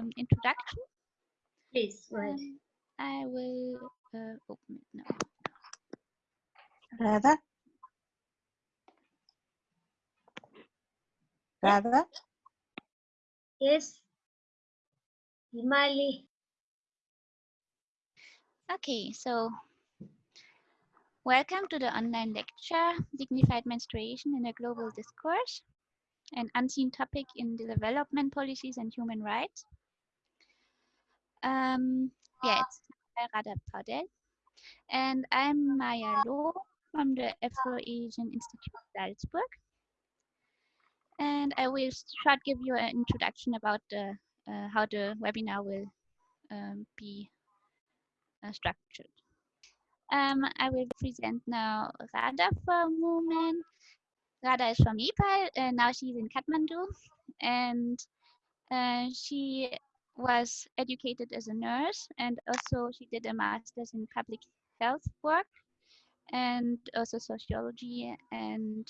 um, introduction. Please, go ahead. Um, I will uh, open it now. Radha? Radha? Yes. Himali. Okay, so welcome to the online lecture, Dignified Menstruation in a Global Discourse, an unseen topic in the development policies and human rights. Um, yeah, it's Radha Paudel. and I'm Maya Loh from the Afro-Asian Institute Salzburg. And I will short give you an introduction about the, uh, how the webinar will um, be uh, structured. Um, I will present now Radha for a moment. Radha is from Nepal, and now she's in Kathmandu, and uh, she was educated as a nurse, and also she did a master's in public health work, and also sociology, and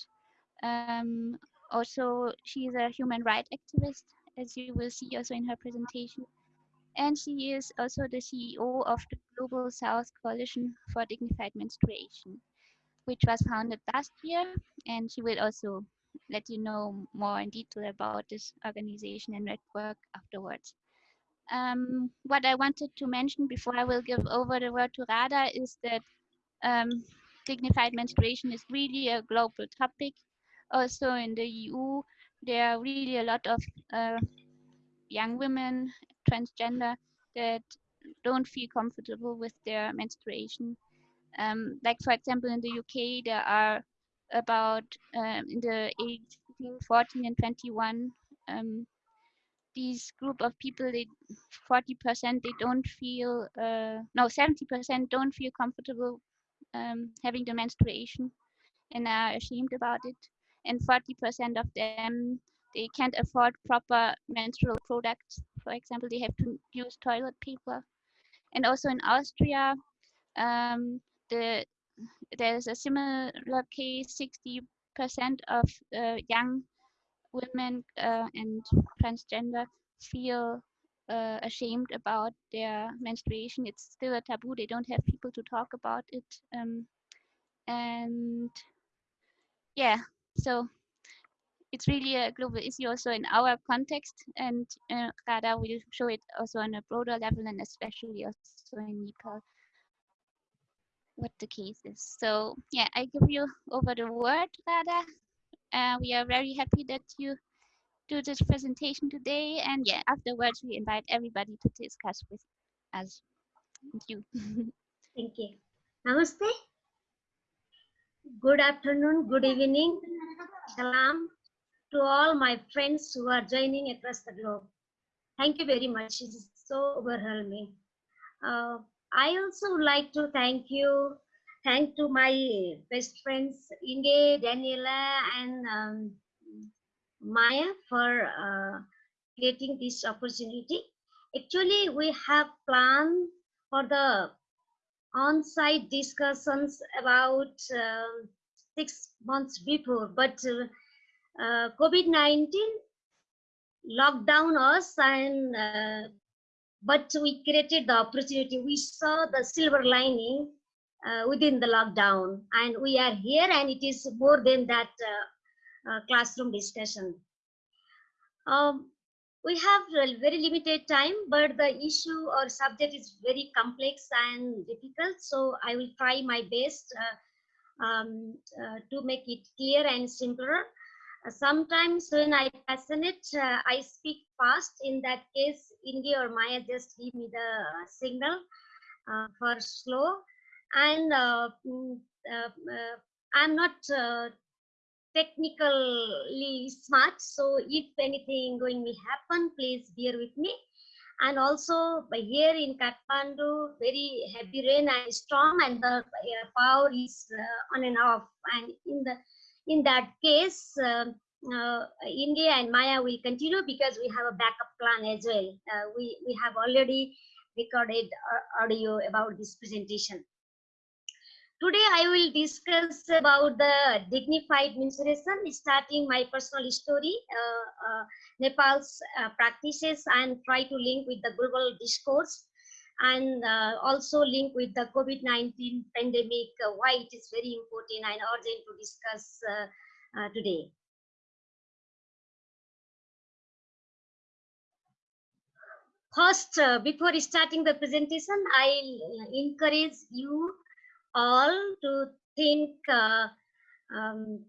um, also she's a human rights activist, as you will see also in her presentation and she is also the CEO of the Global South Coalition for Dignified Menstruation, which was founded last year. And she will also let you know more in detail about this organization and network afterwards. Um, what I wanted to mention before I will give over the word to Radha is that um, dignified menstruation is really a global topic. Also in the EU, there are really a lot of uh, young women transgender that don't feel comfortable with their menstruation. Um, like for example, in the UK, there are about um, in the age between 14 and 21, um, these group of people, they 40% they don't feel, uh, no, 70% don't feel comfortable um, having the menstruation and are ashamed about it. And 40% of them they can't afford proper menstrual products. For example, they have to use toilet paper. And also in Austria, um, the there's a similar case. 60% of uh, young women uh, and transgender feel uh, ashamed about their menstruation. It's still a taboo. They don't have people to talk about it. Um, and yeah, so it's really a global issue also in our context and uh, Radha will show it also on a broader level and especially also in Nepal what the case is. So yeah, I give you over the word, Radha. Uh, we are very happy that you do this presentation today. And yeah, afterwards we invite everybody to discuss with us. Thank you. Thank you. Namaste. Good afternoon, good evening. Salam to all my friends who are joining across the globe. Thank you very much. It is so overwhelming. Uh, I also would like to thank you, thank to my best friends Inge, Daniela, and um, Maya for uh, creating this opportunity. Actually, we have planned for the on-site discussions about uh, six months before, but uh, uh, COVID-19 locked down us and uh, but we created the opportunity. We saw the silver lining uh, within the lockdown and we are here and it is more than that uh, uh, classroom discussion. Um, we have very limited time, but the issue or subject is very complex and difficult. So I will try my best uh, um, to make it clear and simpler sometimes when I passionate, uh, I speak fast. In that case, Inge or Maya just give me the signal uh, for slow. And uh, mm, uh, uh, I'm not uh, technically smart, so if anything going to happen, please bear with me. And also here in Kathmandu, very heavy rain and storm, and the power is on and off. And in the in that case, um, uh, Inge and Maya will continue because we have a backup plan as well. Uh, we, we have already recorded audio about this presentation. Today I will discuss about the dignified menstruation, starting my personal story, uh, uh, Nepal's uh, practices and try to link with the global discourse and uh, also link with the COVID-19 pandemic, uh, why it is very important and urgent to discuss uh, today. First, before starting the presentation, I encourage you all to think uh, um,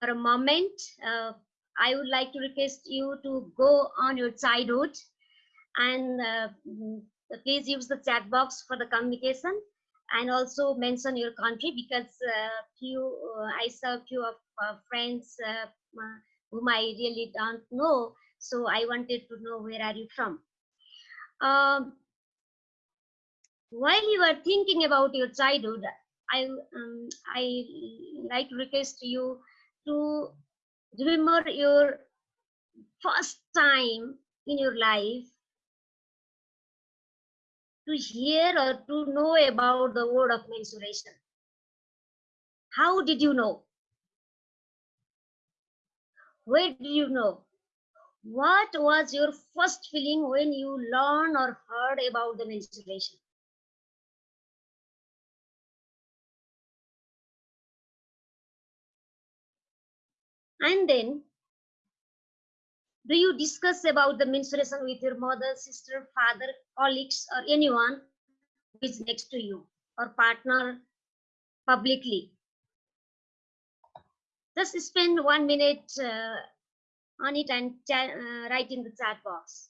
for a moment. Uh, I would like to request you to go on your childhood and uh, mm, please use the chat box for the communication and also mention your country because uh, few uh, I saw few of uh, friends whom I really don't know. So I wanted to know where are you from. Um, while you are thinking about your childhood, I um, I like to request you to remember your first time in your life to hear or to know about the word of menstruation. How did you know? Where did you know? What was your first feeling when you learned or heard about the menstruation? And then, do you discuss about the menstruation with your mother, sister, father, colleagues, or anyone who is next to you or partner publicly? Just spend one minute uh, on it and uh, write in the chat box.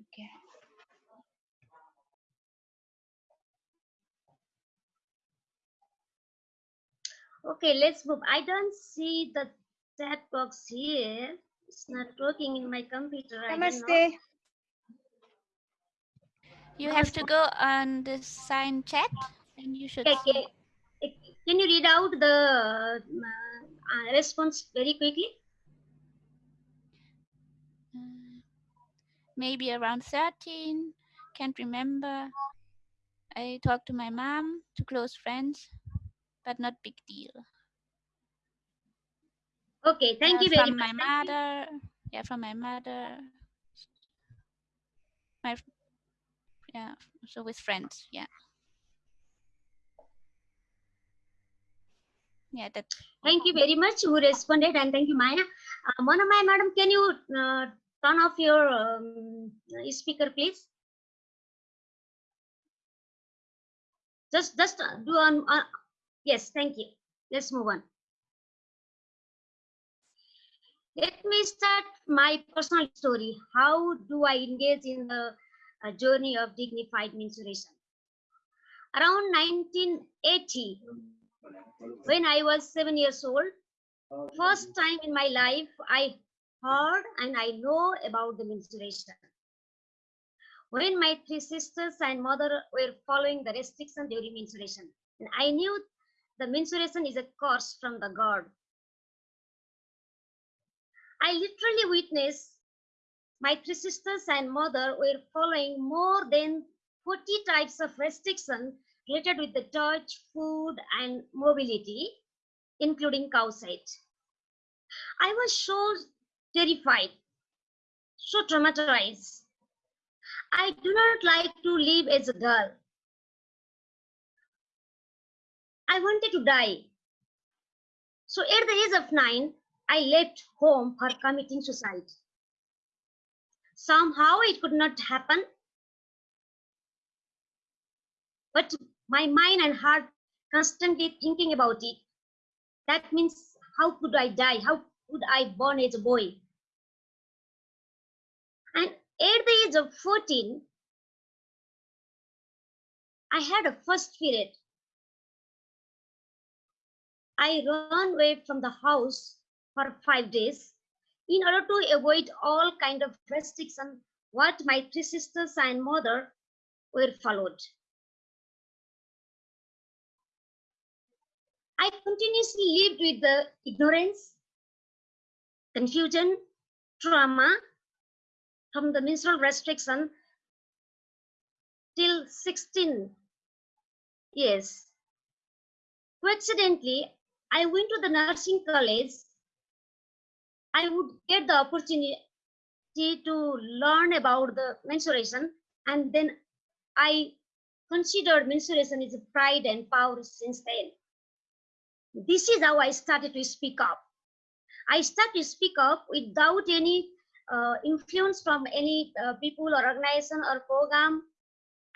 Okay. Okay, let's move. I don't see the chat box here. It's not working in my computer. Namaste. You have to go on the sign chat and you should okay, okay. Can you read out the uh, response very quickly? Maybe around 13, can't remember. I talked to my mom, to close friends, but not big deal. Okay, thank uh, you very from much. my mother, yeah, from my mother. My yeah, so with friends, yeah. Yeah, that. Thank you very much who responded and thank you, Maya. Uh, Mona, my madam, can you uh, turn off your um, speaker, please. Just, just do on. Uh, yes, thank you. Let's move on. Let me start my personal story. How do I engage in the uh, journey of dignified menstruation? Around 1980, when I was seven years old, first time in my life, I heard and I know about the menstruation. When my three sisters and mother were following the restriction during menstruation, and I knew the menstruation is a curse from the God. I literally witnessed my three sisters and mother were following more than 40 types of restriction related with the touch, food, and mobility, including cow side. I was so terrified, so traumatized. I do not like to live as a girl. I wanted to die. So at the age of nine, I left home for committing suicide. Somehow it could not happen. But my mind and heart constantly thinking about it. That means how could I die? How could I born as a boy? At the age of 14, I had a first period. I ran away from the house for five days in order to avoid all kind of restriction what my three sisters and mother were followed. I continuously lived with the ignorance, confusion, trauma from the menstrual restriction till 16 years. Coincidentally, I went to the nursing college. I would get the opportunity to learn about the menstruation and then I considered menstruation is a pride and power since then. This is how I started to speak up. I started to speak up without any uh, influence from any uh, people or organization or program,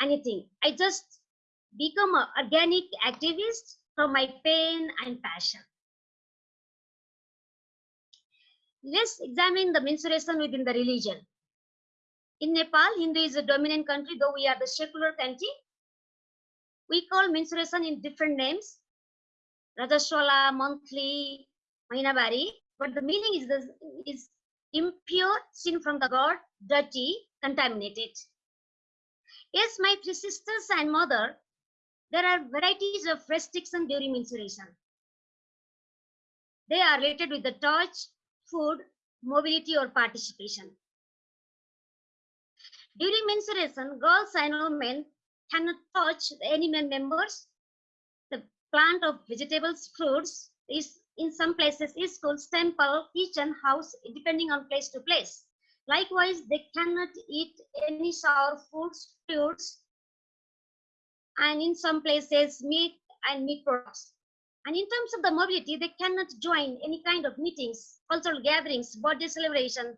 anything. I just become an organic activist from my pain and passion. Let's examine the menstruation within the religion. In Nepal, Hindu is a dominant country, though we are the secular country. We call menstruation in different names, Rajaswala, monthly, Mainabari, but the meaning is, the, is impure, sin from the God, dirty, contaminated. Yes, my three sisters and mother, there are varieties of restriction during menstruation. They are related with the touch, food, mobility, or participation. During menstruation, girls and women cannot touch the animal members. The plant of vegetables, fruits is in some places is called temple, kitchen, house, depending on place to place. Likewise, they cannot eat any sour foods, fruits, and in some places meat and meat products. And in terms of the mobility, they cannot join any kind of meetings, cultural gatherings, birthday celebration,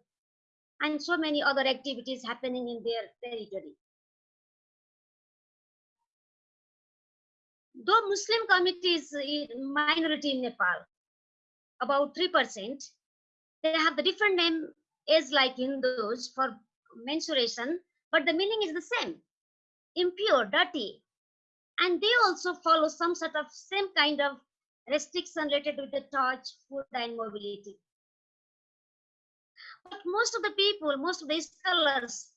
and so many other activities happening in their territory. Though Muslim community is minority in Nepal, about 3%, they have the different name as like Hindus for menstruation, but the meaning is the same, impure, dirty. And they also follow some sort of same kind of restriction related with the touch, food, and mobility. But most of the people, most of the scholars,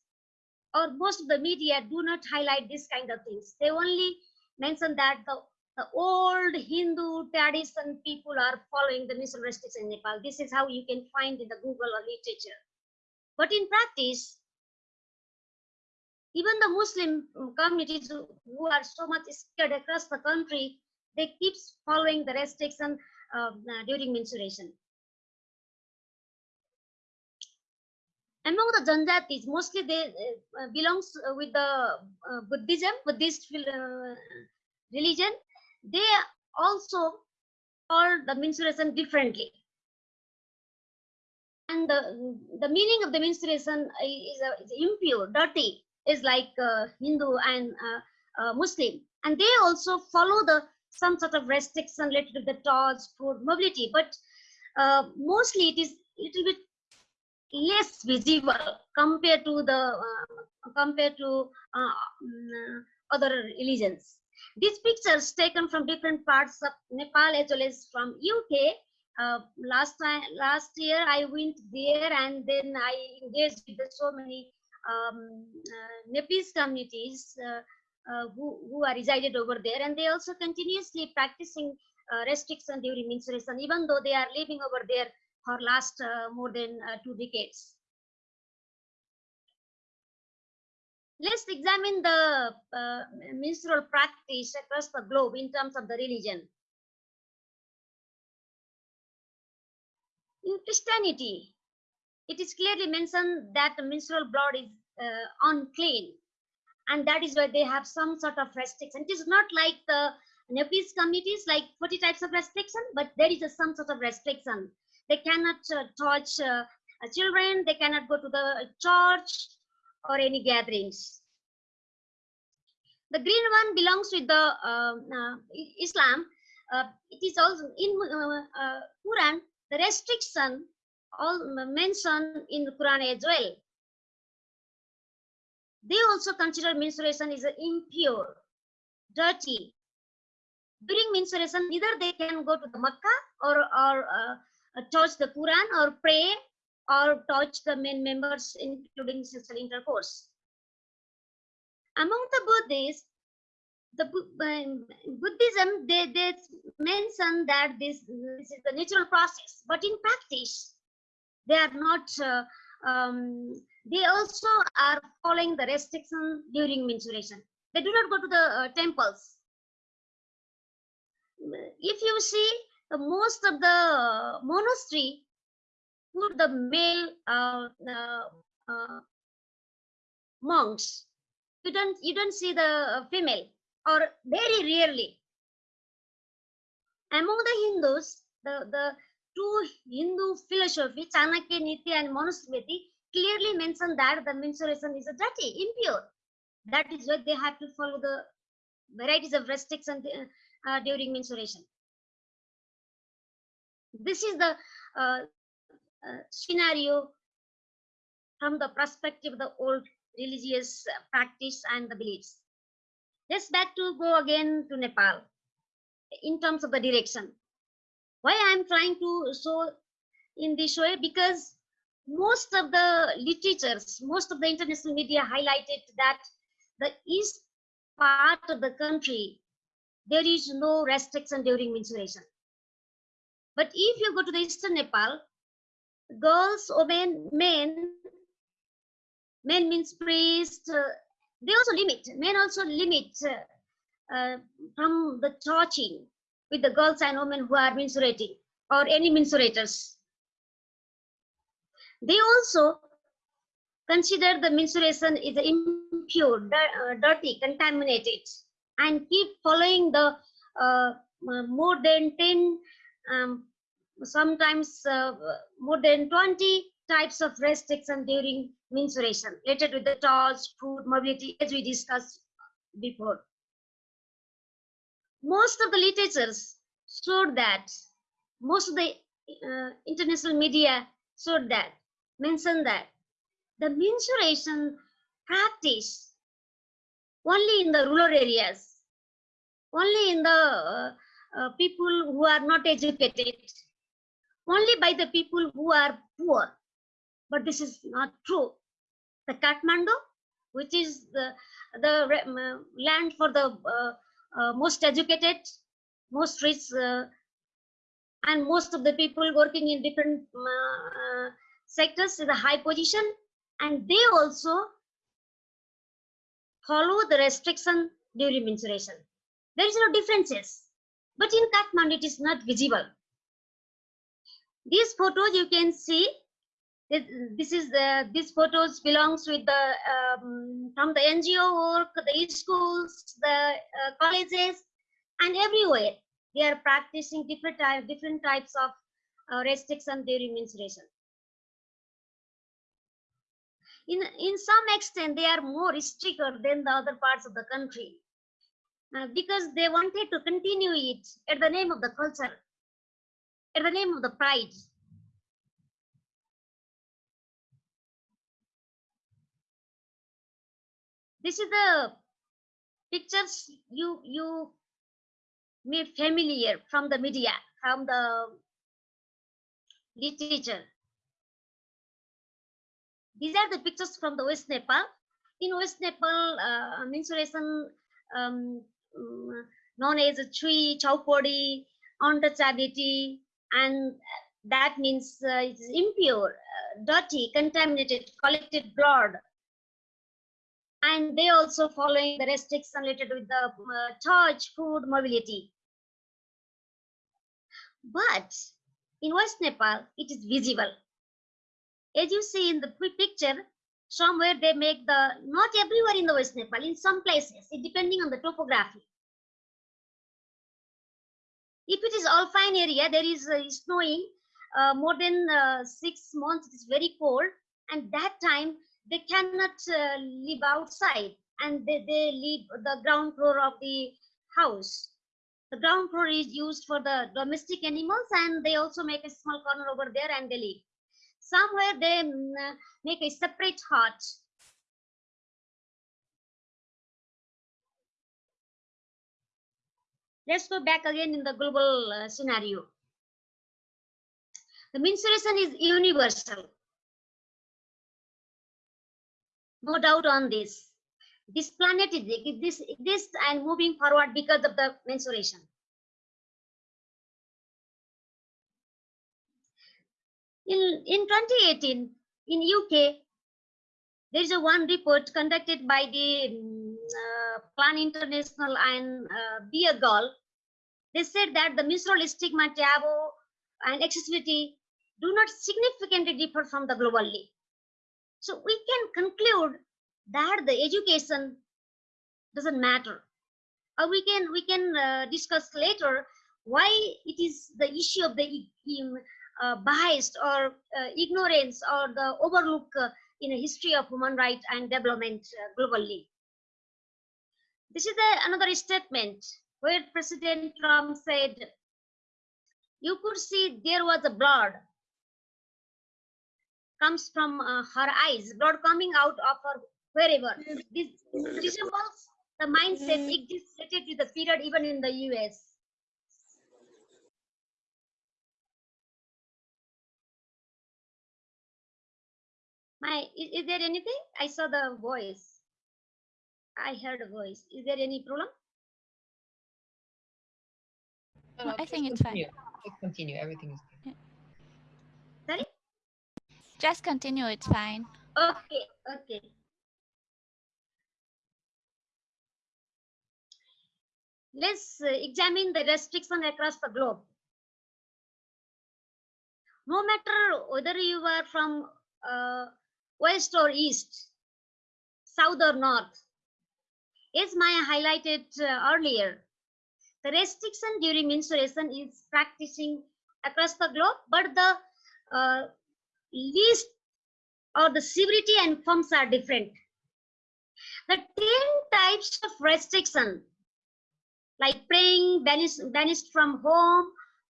or most of the media do not highlight this kind of things. They only mention that the, the old Hindu tradition people are following the menstrual restriction in Nepal. This is how you can find in the Google or literature. But in practice, even the Muslim communities who are so much scared across the country, they keep following the restriction uh, during menstruation. among the Janjatis, mostly they uh, belongs with the uh, Buddhism, Buddhist uh, religion. They also call the menstruation differently. And the, the meaning of the menstruation is, uh, is impure, dirty, is like uh, Hindu and uh, Muslim. And they also follow the some sort of restriction related to the touch, food, mobility. But mostly it is a little bit less visible compared to the uh, compared to uh, mm, other religions. These pictures taken from different parts of Nepal as well as from UK. Uh, last time, last year I went there and then I engaged with so many um, uh, Nepalese communities uh, uh, who, who are resided over there and they also continuously practicing restriction during menstruation even though they are living over there for last uh, more than uh, two decades. Let's examine the uh, menstrual practice across the globe in terms of the religion. In Christianity, it is clearly mentioned that the menstrual blood is uh, unclean and that is why they have some sort of restriction. It is not like the Nepalese communities like 40 types of restriction, but there is a, some sort of restriction they cannot uh, touch uh, children they cannot go to the church or any gatherings. The green one belongs with the uh, uh, islam. Uh, it is also in uh, quran. The restriction all mentioned in the quran as well. They also consider menstruation is impure dirty. During menstruation, either they can go to the Makkah or, or uh, uh, touch the Quran or pray or touch the men members, including sexual intercourse. Among the Buddhists, the um, Buddhism, they, they mention that this, this is the natural process, but in practice, they are not, uh, um, they also are following the restriction during menstruation. They do not go to the uh, temples. If you see, the most of the monastery put the male uh, uh, monks. You don't you don't see the female or very rarely. Among the Hindus, the, the two Hindu philosophy, Chanakya Niti and Manusmriti, clearly mention that the menstruation is a dirty, impure. That is why they have to follow the varieties of restrictions uh, during menstruation. This is the uh, uh, scenario from the perspective of the old religious practice and the beliefs. Let's back to go again to Nepal in terms of the direction. Why I'm trying to show in this way because most of the literatures, most of the international media highlighted that the east part of the country, there is no restriction during menstruation. But if you go to the eastern Nepal, girls, women, men, men means priest, uh, they also limit, men also limit uh, uh, from the touching with the girls and women who are menstruating or any menstruators. They also consider the menstruation is impure, uh, dirty, contaminated, and keep following the uh, more than 10, um, sometimes uh, more than 20 types of restriction during menstruation related with the touch, food, mobility, as we discussed before. Most of the literatures showed that, most of the uh, international media showed that, mentioned that the menstruation practice only in the rural areas, only in the uh, uh, people who are not educated, only by the people who are poor but this is not true. The Kathmandu, which is the, the land for the uh, uh, most educated, most rich, uh, and most of the people working in different uh, sectors in a high position, and they also follow the restriction during menstruation. There is no differences, but in Kathmandu it is not visible. These photos you can see this is the these photos belongs with the um, from the NGO work, the schools, the uh, colleges, and everywhere they are practicing different type, different types of uh, restriction during menstruation. In in some extent, they are more stricter than the other parts of the country uh, because they wanted to continue it at the name of the culture, at the name of the pride. this is the pictures you you made familiar from the media from the literature these are the pictures from the west nepal in west nepal uh, menstruation um, um, known as a tree chhaupadi untouchability and that means uh, it's impure uh, dirty contaminated collected blood and they also following the restrictions related with the uh, charge, food, mobility. But in West Nepal, it is visible. As you see in the picture, somewhere they make the, not everywhere in the West Nepal, in some places, depending on the topography. If it is alpine area, there is uh, snowing uh, more than uh, six months, it is very cold. And that time they cannot uh, live outside and they, they live the ground floor of the house the ground floor is used for the domestic animals and they also make a small corner over there and they live somewhere they mm, make a separate hut let's go back again in the global uh, scenario. The menstruation is universal. No doubt on this. This planet is this exists and moving forward because of the menstruation. In, in 2018, in UK, there is a one report conducted by the um, Plan International and uh, Be a Girl. They said that the menstrual stigma, taboo, and accessibility do not significantly differ from the globally. So we can conclude that the education doesn't matter. Or we can we can uh, discuss later why it is the issue of the uh, biased or uh, ignorance or the overlook uh, in a history of human rights and development uh, globally. This is the, another statement where President Trump said, you could see there was a blood comes from uh, her eyes, blood coming out of her wherever. This resembles the mindset existed with the period even in the US. My, is, is there anything? I saw the voice. I heard a voice. Is there any problem? No, no, I think it's continue. fine. Just continue. Everything is good. Sorry? Just continue, it's fine. Okay, okay. Let's uh, examine the restriction across the globe. No matter whether you are from uh, west or east, south or north, as Maya highlighted uh, earlier, the restriction during menstruation is practicing across the globe, but the uh, least or the severity and forms are different. The 10 types of restriction, like praying, banished, banished from home,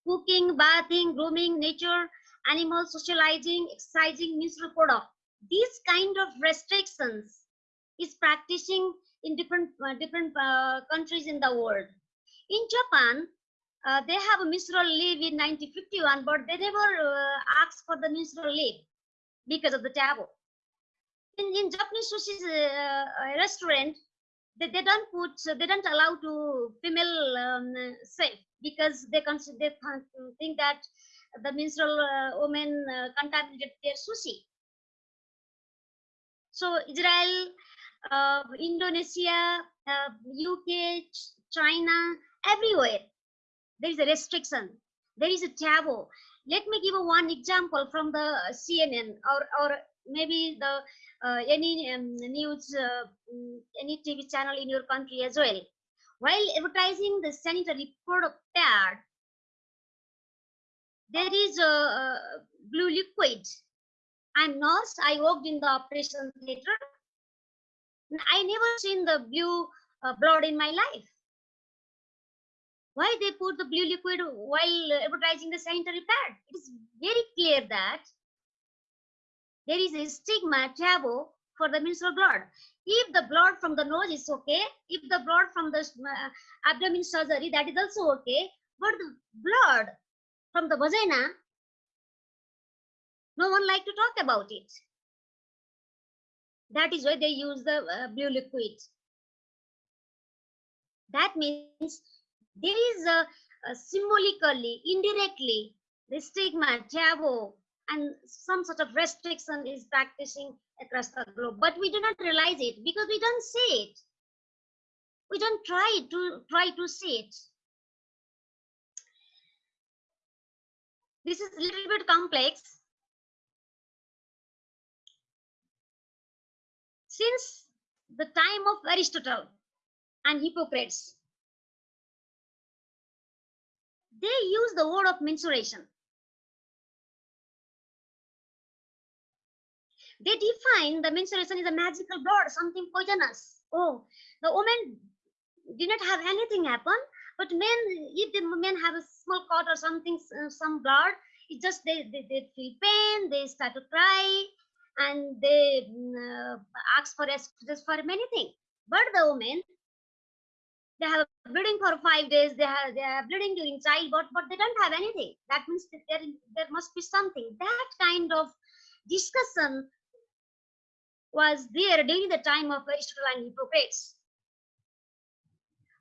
cooking, bathing, grooming, nature, animal socializing, exercising, menstrual product. These kind of restrictions is practicing in different uh, different uh, countries in the world. In Japan, uh, they have a menstrual leave in 1951, but they never uh, asked for the menstrual leave because of the taboo. In, in Japanese sushi uh, restaurant, they, they don't put, they don't allow to female um, safe because they consider they think that the menstrual uh, women uh, contaminated their sushi. So Israel, uh, Indonesia, UK, China, everywhere. There is a restriction. There is a taboo. Let me give one example from the cnn or or maybe the uh, any um, news uh, any tv channel in your country as well. While advertising the sanitary product pad there is a, a blue liquid. I'm nurse. I worked in the operation theater i never seen the blue uh, blood in my life why they put the blue liquid while advertising the sanitary pad? It is very clear that there is a stigma taboo for the menstrual blood. If the blood from the nose is okay, if the blood from the uh, abdomen surgery, that is also okay. But the blood from the vagina, no one like to talk about it. That is why they use the uh, blue liquid. That means there is a, a symbolically, indirectly, the stigma, taboo, and some sort of restriction is practicing across the globe. But we do not realize it because we don't see it. We don't try to try to see it. This is a little bit complex. Since the time of Aristotle and Hippocrates, they use the word of menstruation. They define the menstruation is a magical blood, something poisonous. Oh, the woman did not have anything happen, but men, if the men have a small cut or something, uh, some blood, it just they, they, they feel pain, they start to cry, and they uh, ask for excuses for many things. But the women, they have bleeding for five days, they have they are bleeding during childbirth, but they don't have anything. That means that there, there must be something. That kind of discussion was there during the time of Aristotle and Hippocrates.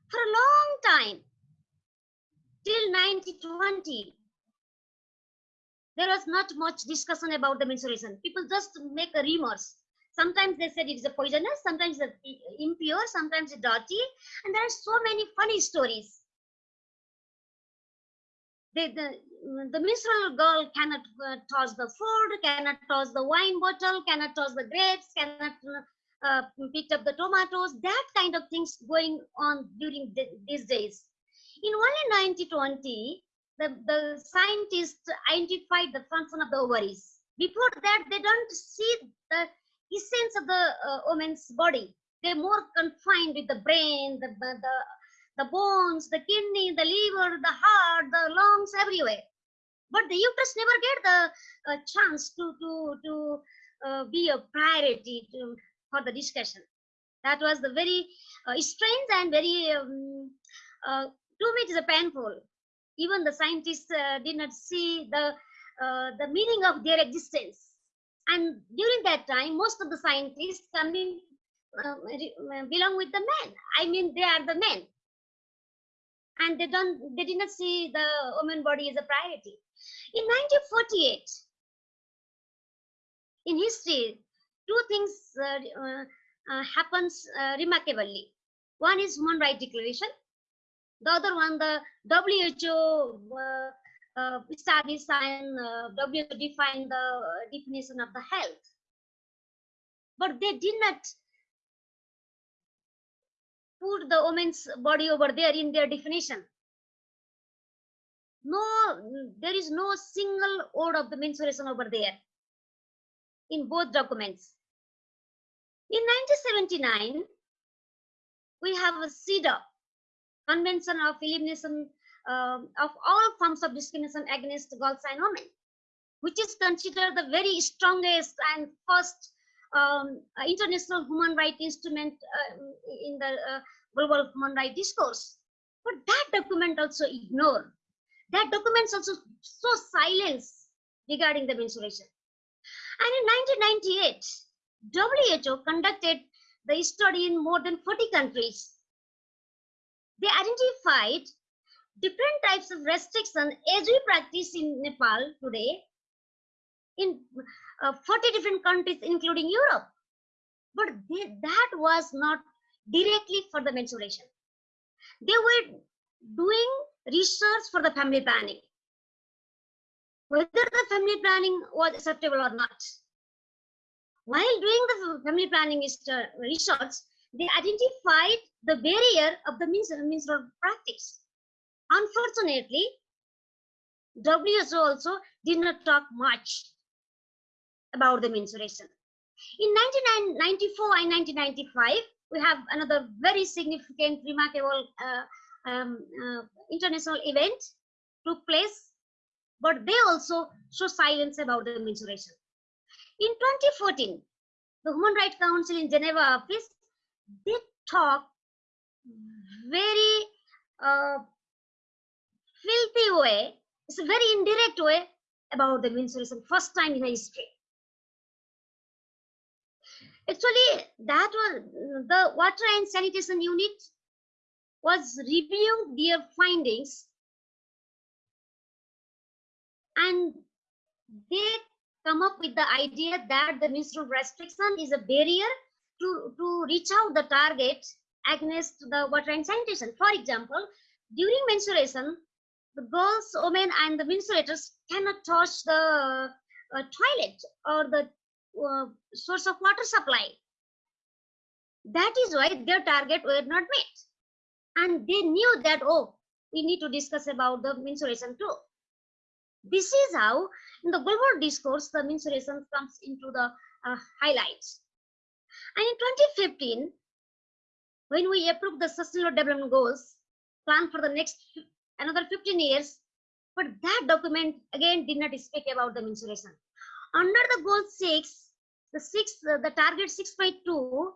For a long time, till 1920, there was not much discussion about the menstruation. People just make a rumors. Sometimes they said it is a poisonous, sometimes it's impure, sometimes it's dirty, and there are so many funny stories. They, the, the menstrual girl cannot uh, toss the food, cannot toss the wine bottle, cannot toss the grapes, cannot uh, pick up the tomatoes. That kind of things going on during the, these days. In only 1920, the, the scientists identified the function of the ovaries. Before that, they don't see the essence of the uh, woman's body. They're more confined with the brain, the, the, the bones, the kidney, the liver, the heart, the lungs, everywhere. But the uterus never get the uh, chance to, to, to uh, be a priority to, for the discussion. That was the very uh, strange and very, um, uh, to me it is a painful. Even the scientists uh, did not see the, uh, the meaning of their existence. And during that time most of the scientists coming uh, belong with the men. I mean they are the men. And they don't they did not see the woman body as a priority. In 1948 in history two things uh, uh, uh happens uh, remarkably. One is human rights declaration the other one the who uh, uh, uh, WHO defined the definition of the health. But they did not put the woman's body over there in their definition. No, there is no single word of the menstruation over there in both documents. In 1979, we have a CEDAW, Convention of Elimination um, of all forms of discrimination against girls and women, which is considered the very strongest and first um, uh, international human rights instrument uh, in the uh, global human rights discourse. But that document also ignored. That document also so silence regarding the menstruation. And in 1998, WHO conducted the study in more than 40 countries. They identified different types of restriction as we practice in Nepal today in uh, 40 different countries including Europe. But they, that was not directly for the menstruation. They were doing research for the family planning. Whether the family planning was acceptable or not. While doing the family planning uh, research, they identified the barrier of the menstrual practice Unfortunately, WHO also did not talk much about the menstruation. In 1994 and 1995, we have another very significant, remarkable uh, um, uh, international event took place, but they also show silence about the menstruation. In 2014, the Human Rights Council in Geneva office, they talk very uh, filthy way, it's a very indirect way about the menstruation, first time in history. Actually, that was the water and sanitation unit was reviewing their findings and they come up with the idea that the menstrual restriction is a barrier to, to reach out the target against the water sanitation. For example, during menstruation, the girls, women, and the menstruators cannot touch the uh, toilet or the uh, source of water supply. That is why their target were not met. And they knew that, oh, we need to discuss about the menstruation too. This is how, in the global discourse, the menstruation comes into the uh, highlights. And in 2015, when we approved the Sustainable Development Goals, plan for the next another 15 years. But that document again did not speak about the menstruation. Under the goal six, the six, the target 6.2,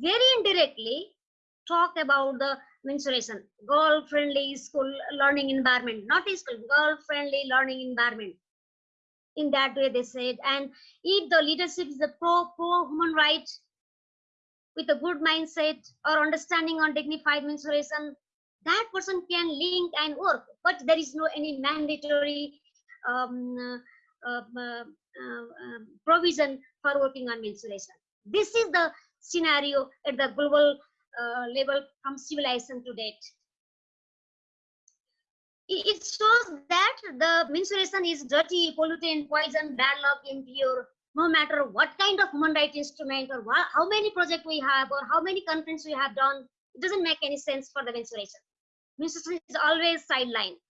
very indirectly, talk about the menstruation, girl-friendly school learning environment, not school, girl-friendly learning environment. In that way, they said, and if the leadership is a pro pro human rights with a good mindset or understanding on dignified menstruation, that person can link and work. But there is no any mandatory um, uh, uh, uh, provision for working on menstruation. This is the scenario at the global uh, level from civilization to date. It, shows that the menstruation is dirty, pollutant, poison, bad luck, impure, no matter what kind of human rights instrument or what, how many projects we have or how many conference we have done, it doesn't make any sense for the menstruation. Menstruation is always sidelined.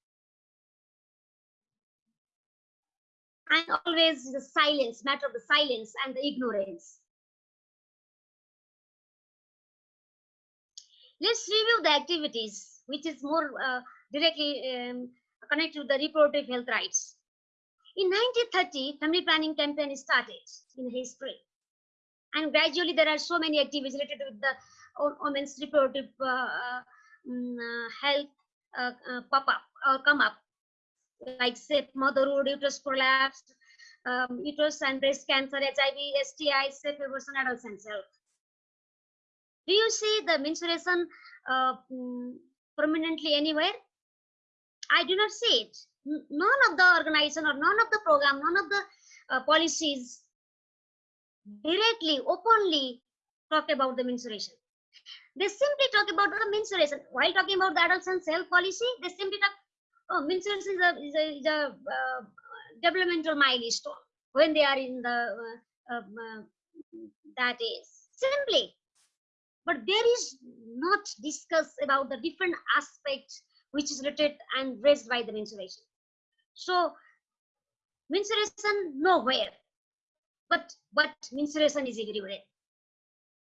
And always the silence, matter of the silence and the ignorance. Let's review the activities, which is more uh, directly um, connected to the reproductive health rights. In 1930, family planning campaign started in history. And gradually there are so many activities related with the women's reproductive uh, um, health uh, uh, pop up or come up, like say motherhood, uterus prolapse, um, uterus and breast cancer, HIV, STI, safe abortion, and self. Do you see the menstruation uh, prominently anywhere? I do not see it. None of the organization or none of the program, none of the uh, policies directly, openly talk about the menstruation. They simply talk about the menstruation. While talking about the adults and self policy, they simply talk, oh, menstruation is a, is a, is a uh, developmental milestone when they are in the, uh, uh, that is. Simply, but there is not discussed about the different aspects which is related and raised by the menstruation. So menstruation nowhere, but but menstruation is everywhere.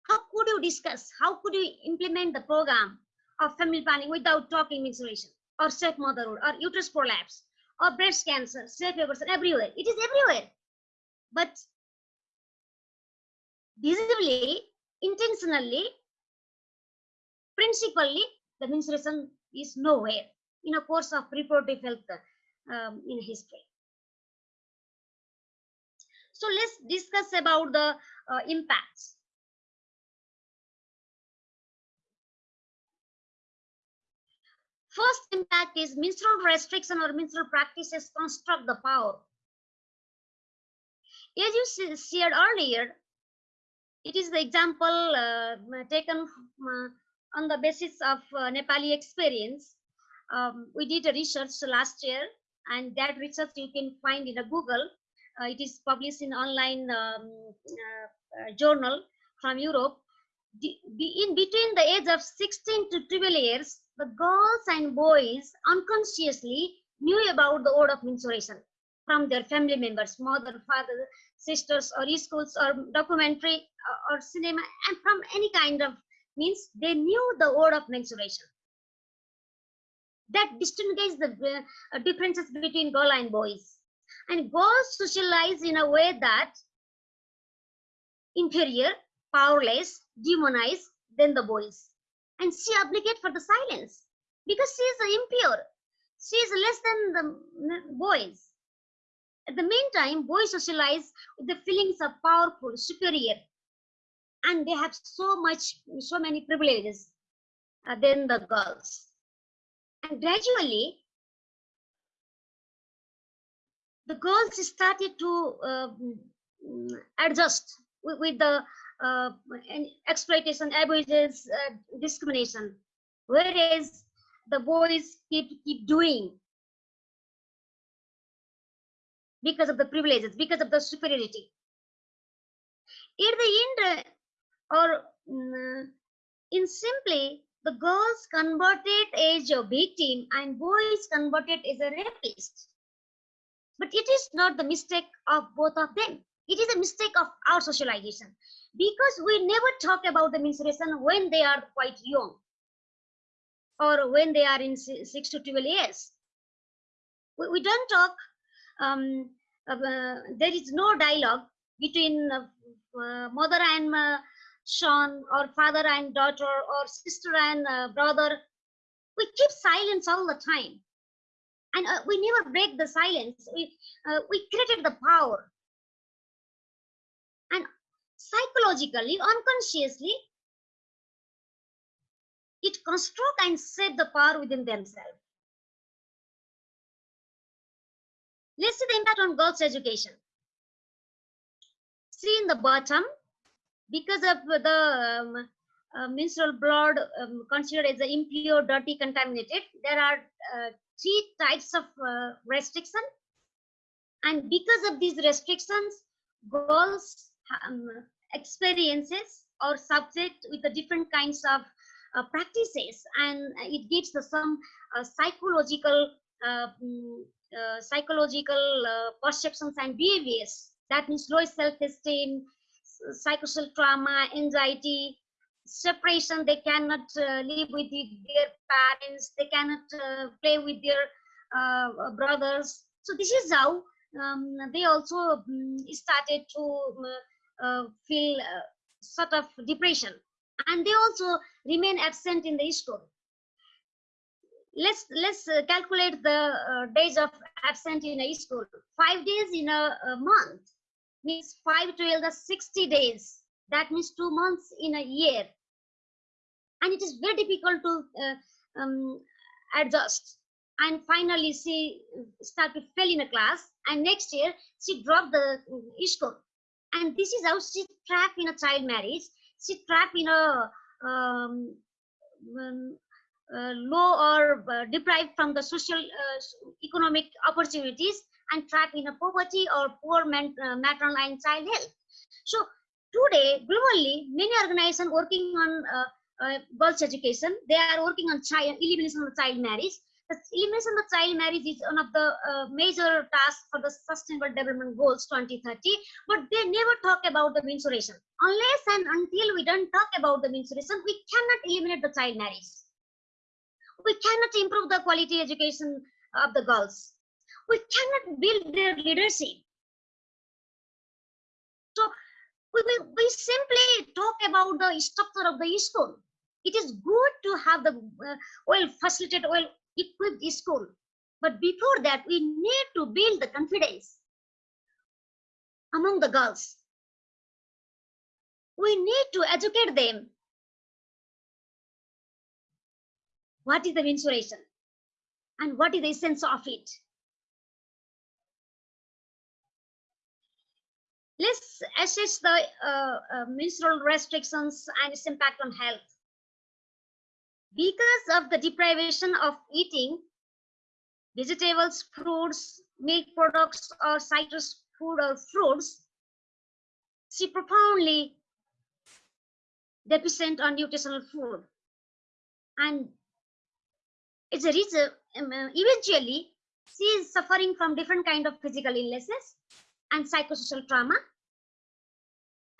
How could you discuss? How could you implement the program of family planning without talking menstruation or safe motherhood or uterus prolapse or breast cancer, safe abortion everywhere? It is everywhere, but visibly, intentionally, principally the menstruation is nowhere in a course of reproductive health um, in history. So let's discuss about the uh, impacts. First impact is menstrual restriction or menstrual practices construct the power. As you shared earlier, it is the example uh, taken uh, on the basis of uh, Nepali experience, um, we did a research last year, and that research you can find in a Google. Uh, it is published in online um, uh, uh journal from Europe. The, in between the age of 16 to 12 years, the girls and boys unconsciously knew about the word of menstruation from their family members, mother, father, sisters, or schools, or documentary, or, uh, or cinema, and from any kind of means they knew the word of menstruation. That distinguishes the uh, differences between girl and boys. And girls socialize in a way that inferior, powerless, demonized than the boys. And she obligate for the silence because she is impure. She is less than the boys. At the meantime, boys socialize with the feelings of powerful, superior, and they have so much so many privileges uh, than the girls and gradually the girls started to uh, adjust with, with the uh, exploitation abuses uh, discrimination. Whereas the boys keep keep doing because of the privileges because of the superiority. In the end or mm, in simply the girls converted as a team and boys converted as a rapist. But it is not the mistake of both of them. It is a mistake of our socialization. Because we never talk about the menstruation when they are quite young or when they are in 6 to 12 years. We, we don't talk um, uh, there is no dialogue between uh, uh, mother and uh, son or father and daughter or sister and uh, brother we keep silence all the time. And uh, we never break the silence. We uh, we created the power. And psychologically unconsciously it construct and set the power within themselves. Let's see the impact on girls education. See in the bottom because of the um, uh, menstrual blood um, considered as impure, dirty, contaminated, there are uh, three types of uh, restriction. And because of these restrictions, girls um, experiences or subject with the different kinds of uh, practices and it gives some uh, psychological uh, mm, psychological perceptions and behaviors that means low self-esteem psychosocial trauma anxiety separation. They cannot uh, live with the, their parents. They cannot uh, play with their uh, brothers. So this is how um, they also um, started to uh, uh, feel sort of depression. And they also remain absent in the school. Let's let's calculate the days of absent in a school. Five days in a, a month means 5 12 the 60 days. That means two months in a year. And it is very difficult to uh, um, adjust. And finally she started to fail in a class and next year she dropped the uh, school and this is how she trapped in a child marriage. She trapped in a um, um, uh, low or uh, deprived from the social uh, economic opportunities and trapped in a poverty or poor uh, maternal and child health. So today, globally, many organizations working on uh, uh, girls' education, they are working on child elimination of child marriage. The elimination of child marriage is one of the uh, major tasks for the Sustainable Development Goals 2030, but they never talk about the menstruation. Unless and until we don't talk about the menstruation, we cannot eliminate the child marriage. We cannot improve the quality education of the girls we cannot build their leadership. So we, we, we simply talk about the structure of the school. It is good to have the uh, well facilitated, well equipped school. But before that, we need to build the confidence among the girls. We need to educate them. What is the menstruation? And what is the essence of it? Let's assess the uh, uh, menstrual restrictions and its impact on health. Because of the deprivation of eating vegetables, fruits, milk products, or citrus food or fruits, she profoundly deficient on nutritional food. And it's a reason, um, eventually, she is suffering from different kind of physical illnesses and psychosocial trauma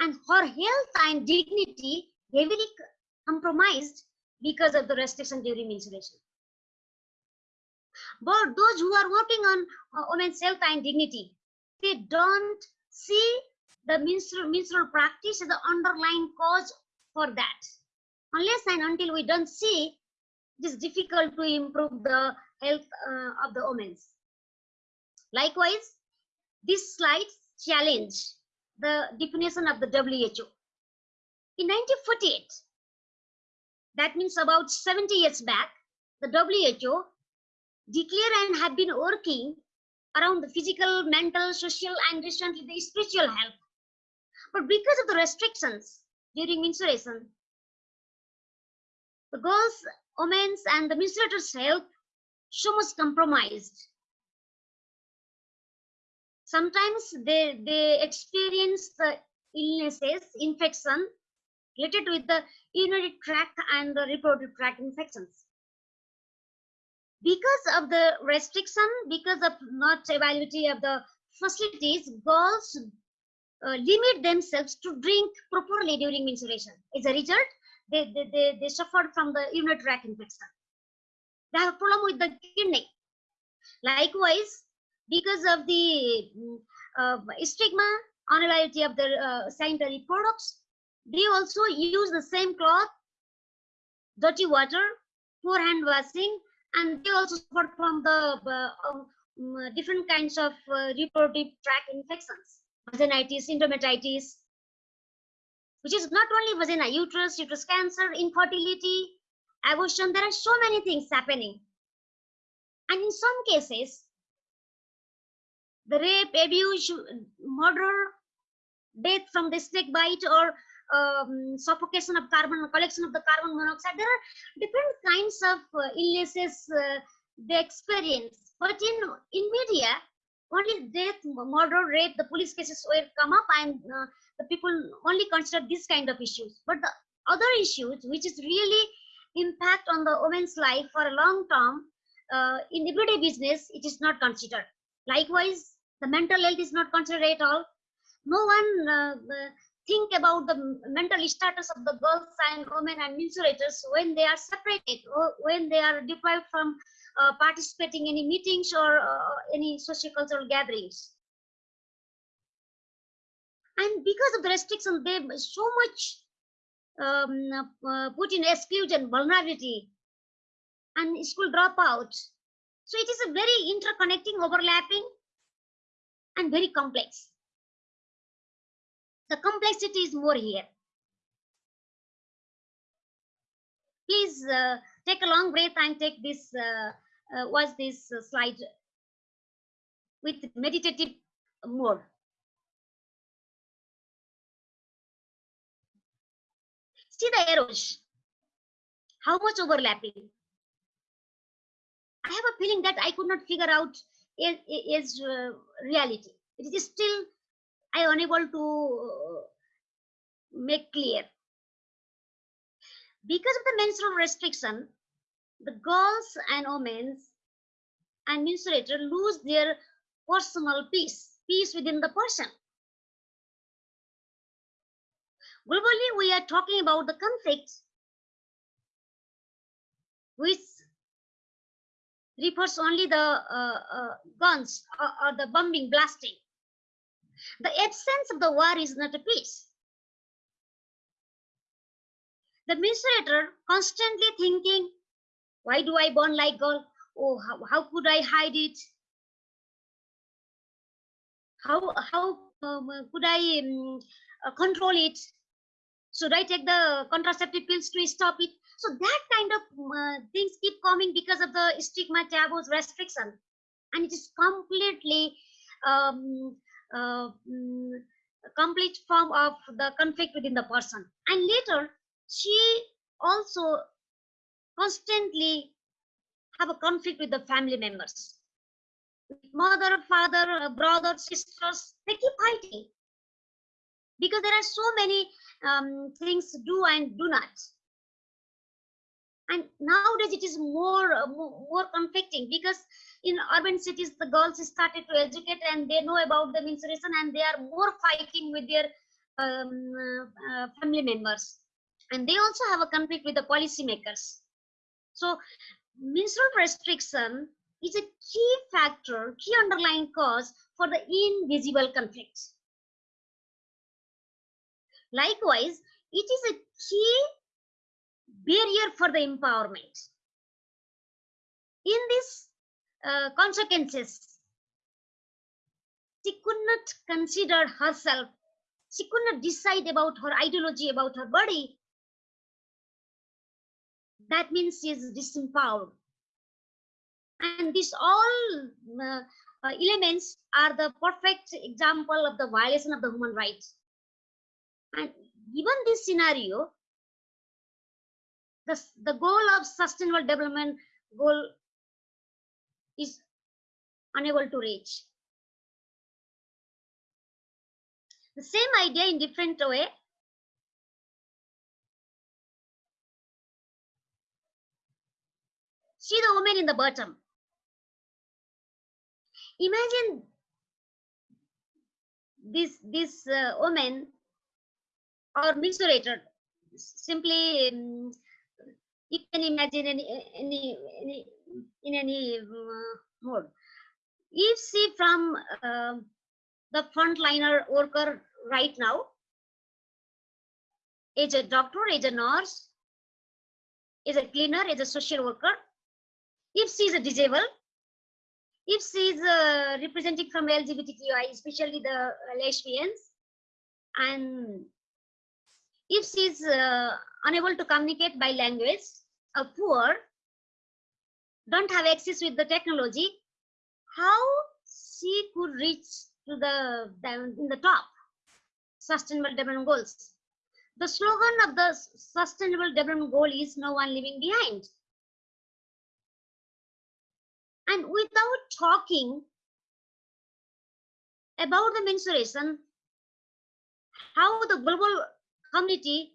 and her health and dignity heavily compromised because of the restriction during menstruation. But those who are working on uh, women's health and dignity, they don't see the menstrual, menstrual practice as the underlying cause for that. Unless and until we don't see, it is difficult to improve the health uh, of the women. Likewise, this slide challenge the definition of the WHO. In 1948, that means about 70 years back, the WHO declared and have been working around the physical, mental, social, and recently the spiritual health. But because of the restrictions during menstruation, the girls, women's, and the menstruators' health so much compromised sometimes they they experience the illnesses infection related with the urinary tract and the reproductive tract infections. Because of the restriction because of not availability of the facilities girls uh, limit themselves to drink properly during menstruation. As a result they they, they, they suffered from the urinary tract infection. They have a problem with the kidney. Likewise because of the uh, stigma, unavailability of the uh, sanitary products, they also use the same cloth, dirty water, poor hand washing, and they also suffer from the uh, um, different kinds of uh, reproductive tract infections, vaginitis, endometritis, which is not only vagina, uterus, uterus cancer, infertility, abortion. There are so many things happening. And in some cases, the rape, abuse, murder, death from the snake bite or um, suffocation of carbon, collection of the carbon monoxide. There are different kinds of uh, illnesses uh, they experience. But in, in media, only death, murder, rape, the police cases will come up and uh, the people only consider this kind of issues. But the other issues, which is really impact on the woman's life for a long term, uh, in everyday business, it is not considered. Likewise, the mental health is not considered at all. No one uh, think about the mental status of the girls and women and menstruators when they are separated or when they are deprived from uh, participating in any meetings or uh, any sociocultural gatherings. And because of the restriction, they so much um, uh, put in exclusion, vulnerability, and school dropout. So it is a very interconnecting, overlapping, and very complex. The complexity is more here. Please uh, take a long breath and take this, uh, uh, watch this uh, slide with meditative mode. See the arrows, how much overlapping. I have a feeling that I could not figure out is, is uh, reality. It is still I unable to make clear. Because of the menstrual restriction, the girls and women and menstruator lose their personal peace, peace within the person. Globally, we are talking about the conflict which refers only the uh, uh, guns or, or the bombing, blasting. The absence of the war is not a peace. The menstruator constantly thinking, why do I burn like gold? Oh, how, how could I hide it? How, how um, could I um, uh, control it? Should I take the contraceptive pills to stop it? So that kind of uh, things keep coming because of the stigma, taboos, restriction. And it is completely um, uh, mm, complete form of the conflict within the person. And later, she also constantly have a conflict with the family members. Mother, father, brother, sisters, they keep fighting because there are so many um, things do and do not. And nowadays it is more, uh, more, conflicting because in urban cities the girls started to educate and they know about the menstruation and they are more fighting with their um, uh, family members. And they also have a conflict with the policymakers so menstrual restriction is a key factor key underlying cause for the invisible conflicts likewise it is a key barrier for the empowerment in these uh, consequences. She could not consider herself. She could not decide about her ideology, about her body. That means she is disempowered. And these all uh, uh, elements are the perfect example of the violation of the human rights. And given this scenario, the, the goal of sustainable development goal is unable to reach. The same idea in different way. See the woman in the bottom. Imagine this this uh, woman or menstruator simply um, you can imagine any any any in any uh, mode. If see from uh, the frontliner worker right now, is a doctor, is a nurse, is a cleaner, is a social worker. If she is a disabled, if she is uh, representing from LGBTQI, especially the uh, lesbians, and if she is uh, unable to communicate by language, or poor, don't have access with the technology, how she could reach to the, in the top sustainable development goals. The slogan of the sustainable development goal is no one leaving behind. And without talking about the mensuration, how the global community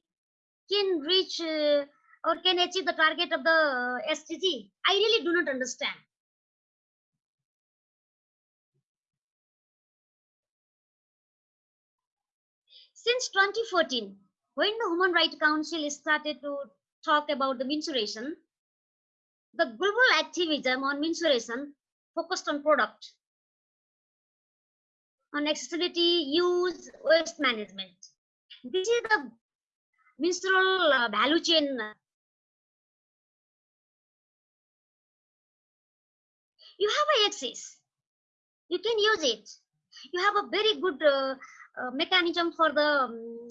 can reach uh, or can achieve the target of the SDG, I really do not understand. Since 2014, when the Human Rights Council started to talk about the mensuration, the global activism on mensuration focused on product, on accessibility, use, waste management. This is the menstrual uh, value chain. You have a access. You can use it. You have a very good uh, uh, mechanism for the um,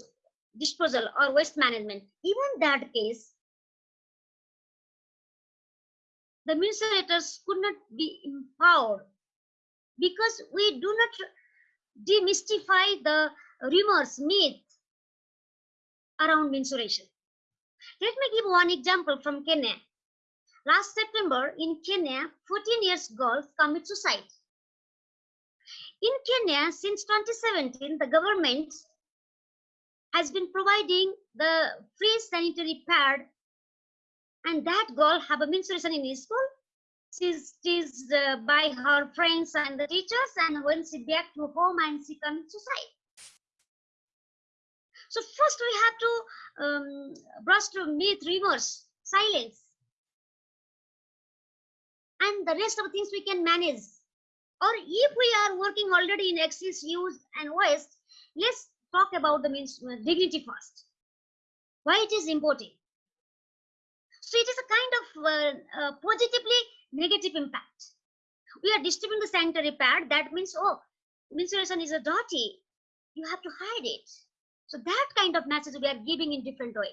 disposal or waste management. Even that case, the mensurators could not be empowered because we do not demystify the rumors, myth around mensuration. Let me give one example from Kenya. Last September in Kenya, 14 years girls commit suicide. In Kenya, since 2017, the government has been providing the free sanitary pad and that girl have a menstruation in his school. She's teased uh, by her friends and the teachers and when she back to home and she commits suicide. So first we have to um, brush to myth, rumors, silence. And the rest of the things we can manage. Or if we are working already in excess use and waste, let's talk about the means, uh, dignity first. Why it is important. So it is a kind of uh, uh, positively negative impact. We are distributing the sanitary pad. That means, oh, menstruation is a dirty. You have to hide it. So that kind of message we are giving in different way.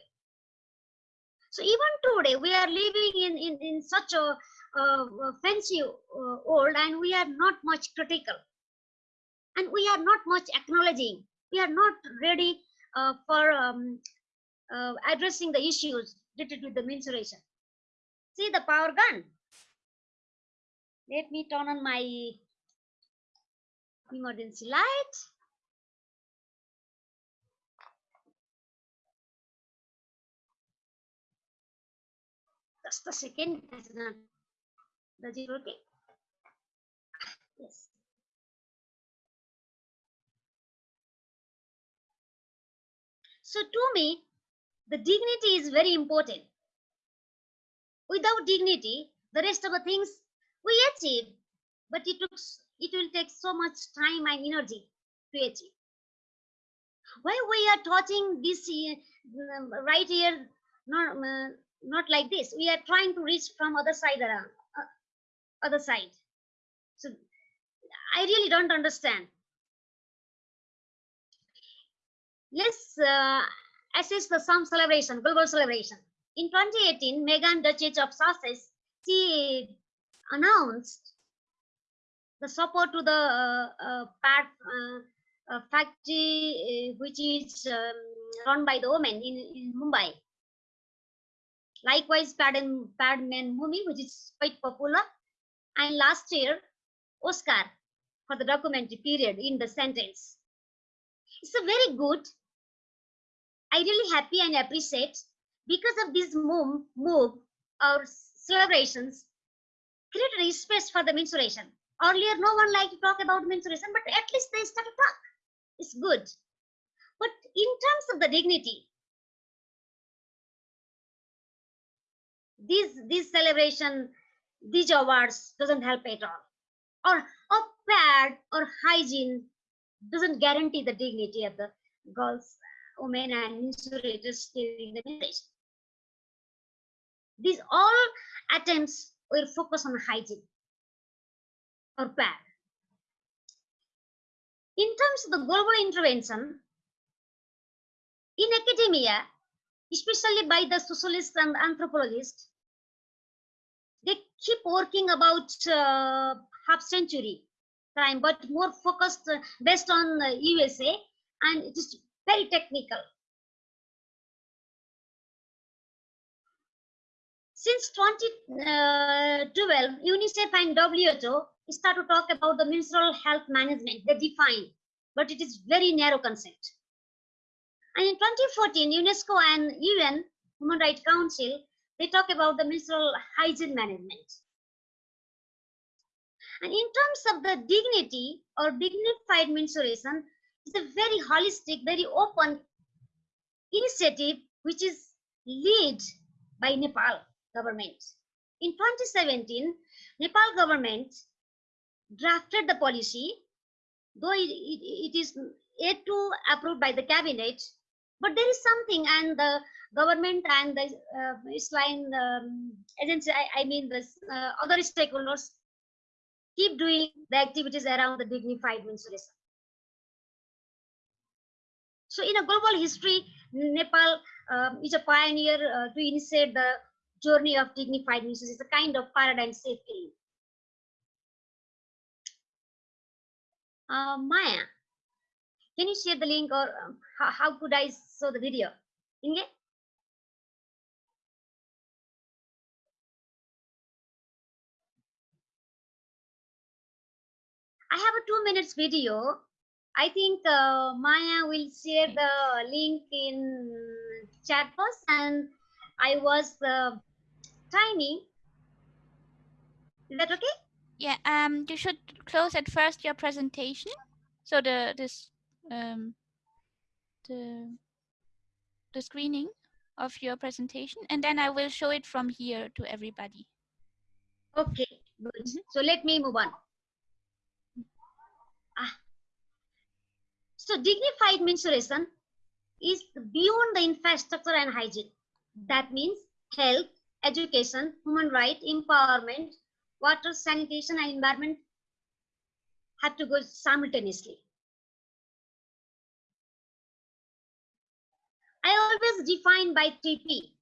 So even today we are living in in, in such a uh, fancy uh, world and we are not much critical. And we are not much acknowledging. We are not ready uh, for um, uh, addressing the issues related with the mensuration see the power gun. Let me turn on my emergency light. Just a second does it yes. So to me the dignity is very important. Without dignity the rest of the things we achieve but it took it will take so much time and energy to achieve. Why we are touching this uh, right here not, uh, not like this. We are trying to reach from other side around other side. So i really don't understand. Let's uh, assess the some celebration global celebration. In 2018 Meghan Duchess of Sussex she announced the support to the uh, uh, pad, uh, factory which is um, run by the women in, in Mumbai. Likewise, Padman, Padman movie, which is quite popular. And last year, Oscar for the documentary Period. End of Sentence. It's a very good. I really happy and appreciate because of this move, move or celebrations created a space for the menstruation. Earlier, no one liked to talk about menstruation, but at least they start to talk. It's good. But in terms of the dignity, these this celebration these awards doesn't help at all or or pad or hygiene doesn't guarantee the dignity of the girls women and menstruators during the menstruation. These all attempts will focus on hygiene or pad. In terms of the global intervention, in academia, especially by the socialists and anthropologists, keep working about uh, half century time, but more focused uh, based on uh, USA, and it is very technical. Since 2012, UNICEF and WHO start to talk about the menstrual health management. They define, but it is very narrow concept. And in 2014, UNESCO and UN Human Rights Council they talk about the menstrual hygiene management. And in terms of the dignity or dignified menstruation, it's a very holistic, very open initiative which is led by Nepal government. In 2017, Nepal government drafted the policy, though it, it, it is yet to approved by the cabinet, but there is something and the government and the uh, Islam um, agency, I, I mean the uh, other stakeholders keep doing the activities around the dignified menstruation. So in a global history, Nepal um, is a pioneer uh, to initiate the journey of dignified menstruation. It's a kind of paradigm safety. Uh, Maya, can you share the link or um, how, how could I show the video? Inge? I have a two minutes video. I think uh, Maya will share the link in chat box and I was uh, timing. Is that okay? Yeah, um, you should close at first your presentation. So the this um the the screening of your presentation, and then I will show it from here to everybody. Okay, good. Mhm. So let me move on. Ah. So dignified menstruation is beyond the infrastructure and hygiene. That means health, education, human right, empowerment, water, sanitation, and environment have to go simultaneously. I always define by 3P.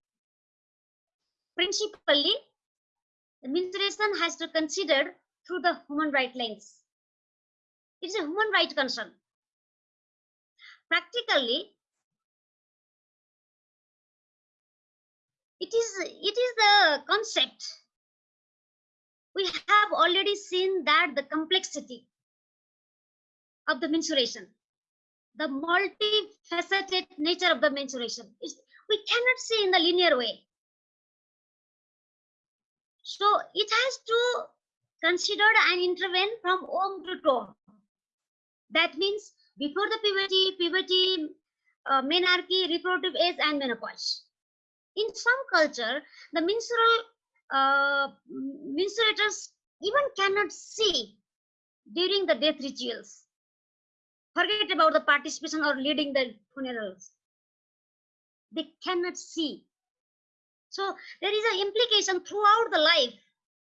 Principally, the menstruation has to consider through the human right lens. It's a human right concern. Practically, it is it is the concept. We have already seen that the complexity of the menstruation, the multifaceted nature of the menstruation is we cannot see in the linear way. So it has to consider and intervene from womb to tomb. That means before the puberty, puberty, uh, menarche, reproductive age, and menopause. In some culture, the menstrual uh, menstruators even cannot see during the death rituals. Forget about the participation or leading the funerals. They cannot see. So there is an implication throughout the life,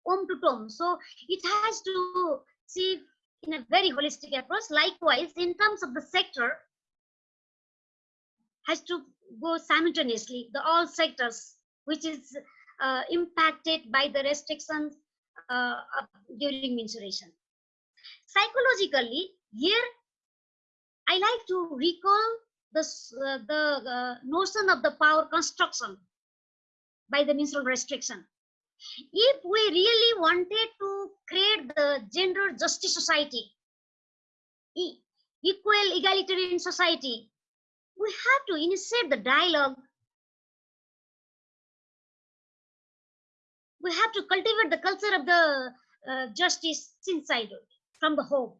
home to tomb. So it has to see in a very holistic approach. Likewise, in terms of the sector, has to go simultaneously, the all sectors, which is uh, impacted by the restrictions uh, during menstruation. Psychologically, here I like to recall this, uh, the uh, notion of the power construction by the menstrual restriction. If we really wanted to create the gender justice society, equal egalitarian society, we have to initiate the dialogue. We have to cultivate the culture of the uh, justice inside from the home.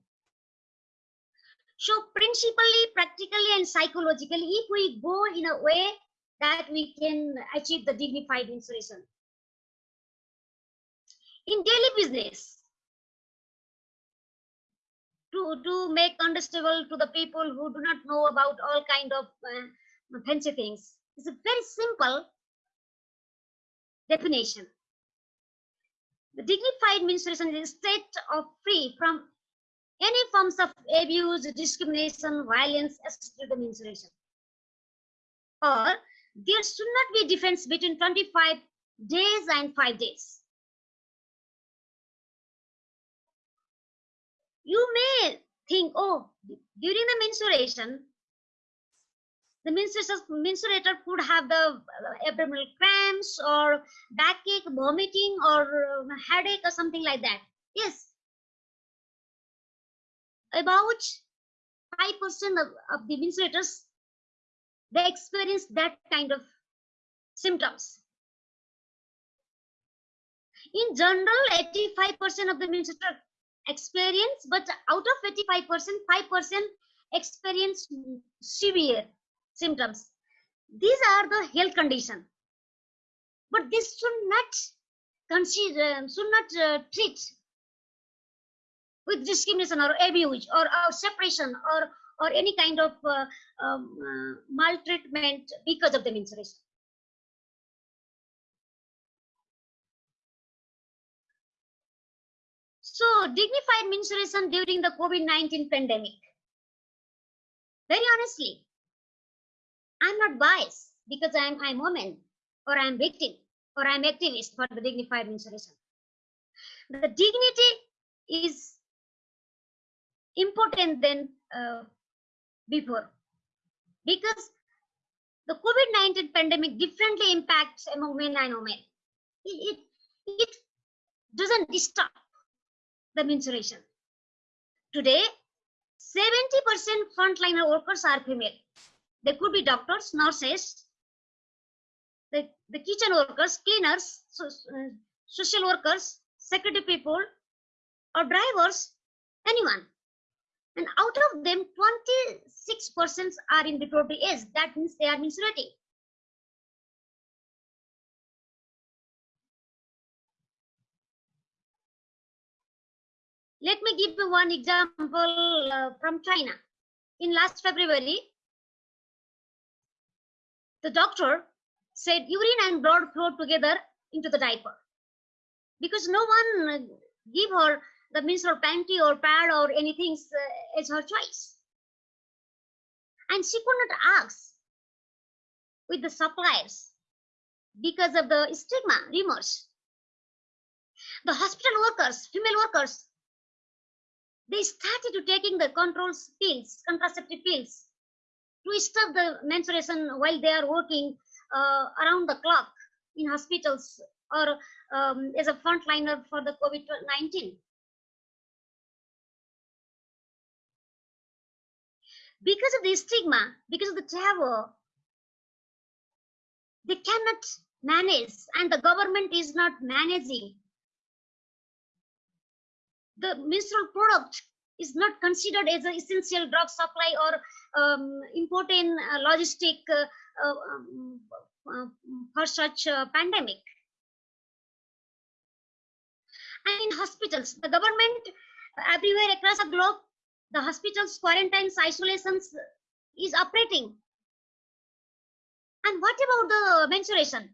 So principally, practically and psychologically, if we go in a way that we can achieve the dignified menstruation. In daily business, to, to make understandable to the people who do not know about all kind of uh, fancy things. It's a very simple definition. The dignified menstruation is a state of free from any forms of abuse, discrimination, violence associated with menstruation. Or there should not be a difference between 25 days and 5 days. You may think, oh, during the menstruation, the menstruator could have the uh, abdominal cramps or backache, vomiting, or uh, headache, or something like that. Yes. About 5% of, of the menstruators, they experience that kind of symptoms. In general, 85% of the menstruators experience, but out of 85%, 5% experience severe symptoms. These are the health condition. But this should not consider, should not uh, treat with discrimination or abuse or, or separation or or any kind of uh, um, uh, maltreatment because of the menstruation. So dignified menstruation during the COVID-19 pandemic. Very honestly, I'm not biased because I'm I'm woman or I'm victim or I'm activist for the dignified menstruation. The dignity is important than uh, before because the COVID-19 pandemic differently impacts among men and women. It, it, it doesn't stop the menstruation. Today, 70% frontliner workers are female. They could be doctors, nurses, the, the kitchen workers, cleaners, so, uh, social workers, security people, or drivers, anyone. And out of them, 26% are in reproductive age. That means they are menstruating. Let me give you one example uh, from China. In last February, the doctor said urine and blood flowed together into the diaper because no one uh, give her the menstrual panty or pad or anything uh, as her choice. And she could not ask with the suppliers because of the stigma, remorse. The hospital workers, female workers, they started to taking the controls pills, contraceptive pills, to stop the menstruation while they are working uh, around the clock in hospitals or um, as a frontliner for the COVID-19. Because of the stigma, because of the taboo, they cannot manage and the government is not managing the menstrual product is not considered as an essential drug supply or um, important uh, logistic uh, uh, um, uh, for such pandemic. And in hospitals, the government everywhere across the globe, the hospitals, quarantines, isolations is operating. And what about the menstruation?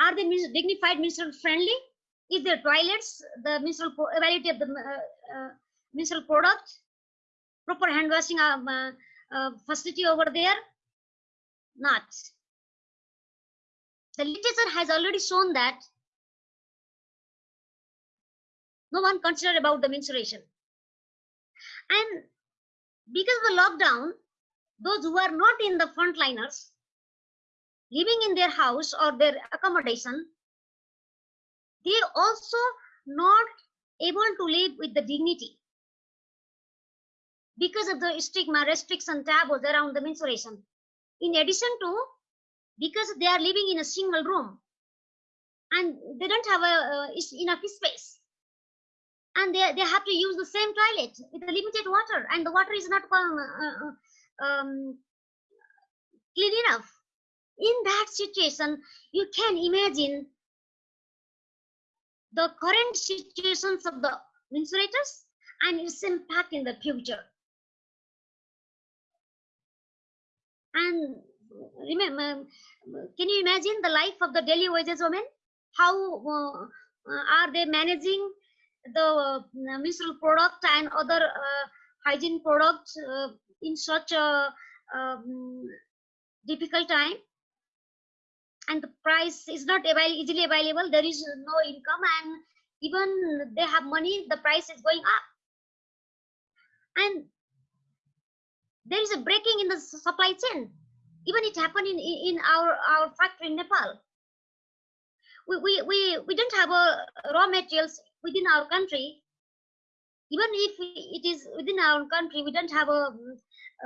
Are they dignified menstrual friendly? Is there toilets, the menstrual quality of the uh, uh, menstrual product, proper hand washing um, uh, uh, facility over there? Not. The literature has already shown that no one considered about the menstruation. And because of the lockdown, those who are not in the frontliners, living in their house or their accommodation, they also not able to live with the dignity because of the stigma, restriction, taboos around the menstruation. In addition to, because they are living in a single room and they don't have a, uh, enough space and they, they have to use the same toilet with limited water and the water is not um, uh, um, clean enough. In that situation, you can imagine the current situations of the menstruators and its impact in the future. And remember, can you imagine the life of the daily wages women? How uh, are they managing the uh, menstrual product and other uh, hygiene products uh, in such a um, difficult time? And the price is not avail easily available. There is no income, and even they have money, the price is going up. And there is a breaking in the supply chain even it happened in in our our factory in nepal we we we, we don't have a raw materials within our country even if it is within our country we don't have a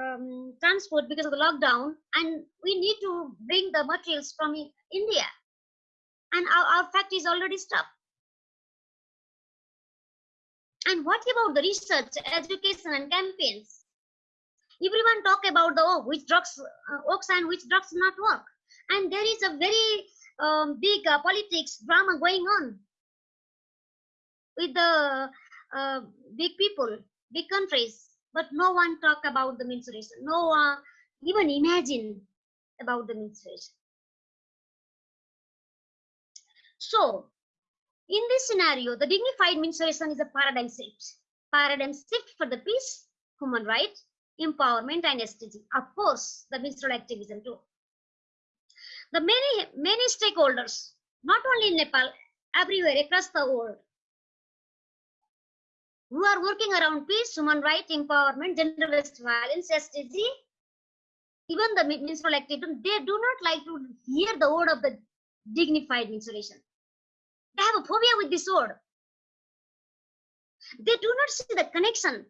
um, transport because of the lockdown and we need to bring the materials from india. And our, our factory is already stopped and what about the research education and campaigns? Everyone talk about the oh, which drugs uh, works and which drugs not work. And there is a very um, big uh, politics drama going on with the uh, big people big countries but no one talk about the menstruation no one even imagine about the menstruation so in this scenario the dignified menstruation is a paradigm shift paradigm shift for the peace human rights empowerment and SDG. Of course, the menstrual activism too. The many, many stakeholders, not only in Nepal, everywhere across the world, who are working around peace, human rights, empowerment, gender-based violence, SDG, even the menstrual activism, they do not like to hear the word of the dignified menstruation. They have a phobia with this word. They do not see the connection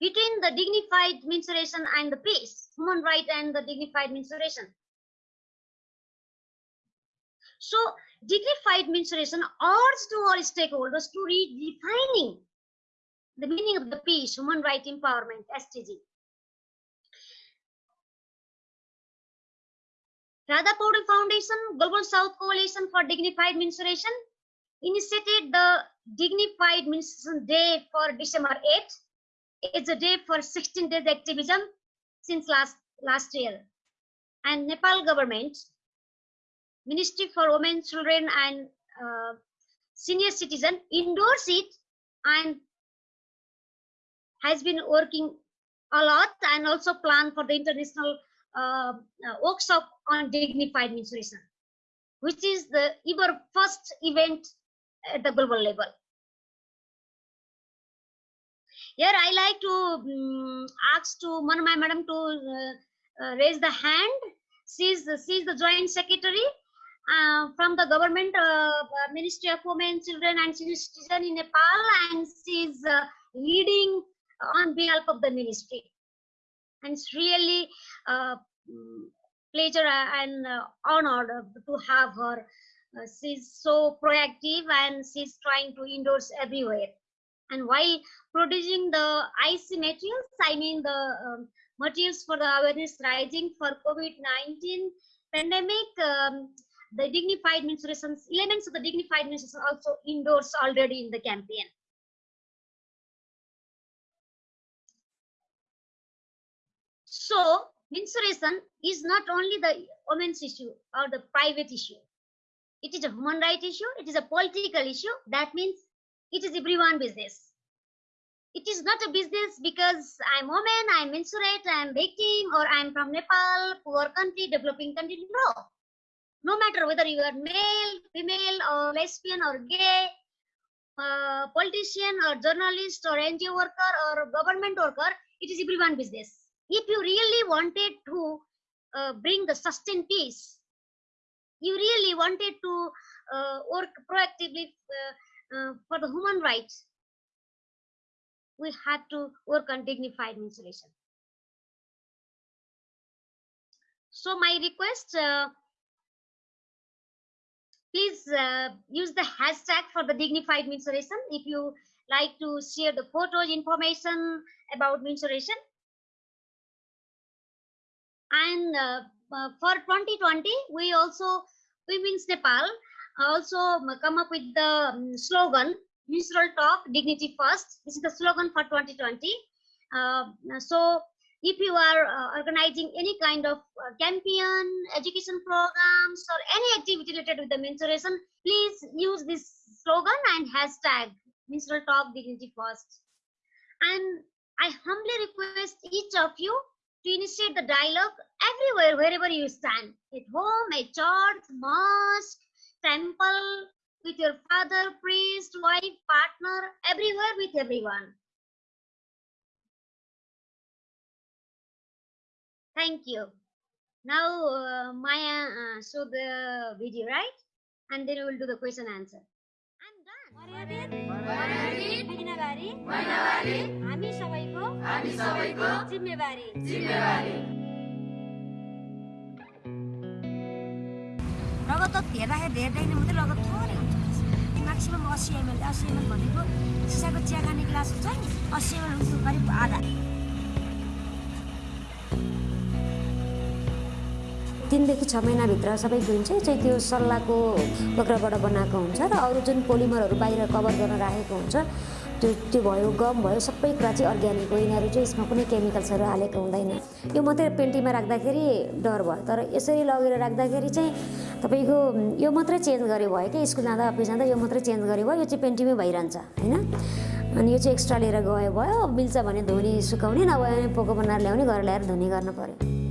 between the dignified menstruation and the peace, human right and the dignified menstruation. So dignified menstruation urges to all stakeholders to redefining the meaning of the peace, human right empowerment, SDG. Radha Paudel Foundation, Global South Coalition for Dignified Menstruation initiated the Dignified Menstruation Day for December 8 it's a day for 16 days activism since last last year and nepal government ministry for women children and uh, senior citizen endorse it and has been working a lot and also plan for the international uh, uh, workshop on dignified menstruation which is the ever first event at the global level here I like to um, ask to Manamai madam to uh, uh, raise the hand. She's, she's the joint secretary uh, from the government uh, Ministry of Women, Children and Citizen in Nepal and she's uh, leading on behalf of the ministry. And it's really uh, pleasure and honor to have her. she's so proactive and she's trying to endorse everywhere and while producing the IC materials, I mean the um, materials for the awareness rising for COVID-19 pandemic, um, the dignified menstruation, elements of the dignified menstruation also endorsed already in the campaign. So menstruation is not only the women's issue or the private issue. It is a human right issue. It is a political issue. That means it is everyone business. It is not a business because I'm woman, I'm menstruate, I'm victim, or I'm from Nepal, poor country, developing country. No. No matter whether you are male, female, or lesbian, or gay, uh, politician, or journalist, or NGO worker, or government worker, it is everyone business. If you really wanted to uh, bring the sustained peace, you really wanted to uh, work proactively uh, uh, for the human rights, we had to work on dignified menstruation. So my request, uh, please uh, use the hashtag for the dignified menstruation if you like to share the photos, information about menstruation. And uh, uh for 2020, we also, Women's Nepal, also come up with the um, slogan menstrual talk dignity first this is the slogan for 2020 uh, so if you are uh, organizing any kind of uh, campaign, education programs, or any activity related with the menstruation, please use this slogan and hashtag menstrual talk dignity first. And I humbly request each of you to initiate the dialogue everywhere, wherever you stand at home, at church, mosque, temple, with your father, priest, wife, partner, everywhere with everyone. Thank you. Now, uh, Maya, uh, show the video, right? And then we will do the question answer. I'm done. महिनावारी हामी सबैको जिम्मेवारी। रगत हेर्दाखेरि धेरै then मात्रै रगत थोरै हुन्छ। म्याक्सिमम् अस्सी एमएल अस्सी एमएल भनेको सिसाको चिया खाने ग्लास हुन्छ नि अस्सी एमएल हुन्छ करिब आधा। तिनदेखि छ महिनाभित्र सबै गुण चाहिँ चाहिँ त्यो सल्लाहको बक्राबाट बनाएको हुन्छ र अरू जुन पोलिमरहरू बाहिर कभर गर्न राखेको हुन्छ त्यो त्यो भयो गम भयो सबै कुरा चाहिँ अर्ग्यानिक हो। यिनीहरू चाहिँ यसमा कुनै केमिकल्सहरू हालेको हुँदैन। यो मात्रै पेन्टीमा राख्दाखेरि डर भयो। तर यसरी लगेर राख्दाखेरि चाहिँ तपाईँको यो मात्रै चेन्ज गरे भयो कि स्कुल जाँदा अफिस जाँदा यो मात्रै चेन्ज गरे भयो। यो चाहिँ पेन्टीमै भइरहन्छ होइन? अनि यो चाहिँ एक्स्ट्रा लिएर गयो भयो। मिल्छ भने धुने सुकाउने नभए भने पोको बनाएर ल्याउने घर ल्याएर धुने गर्न पऱ्यो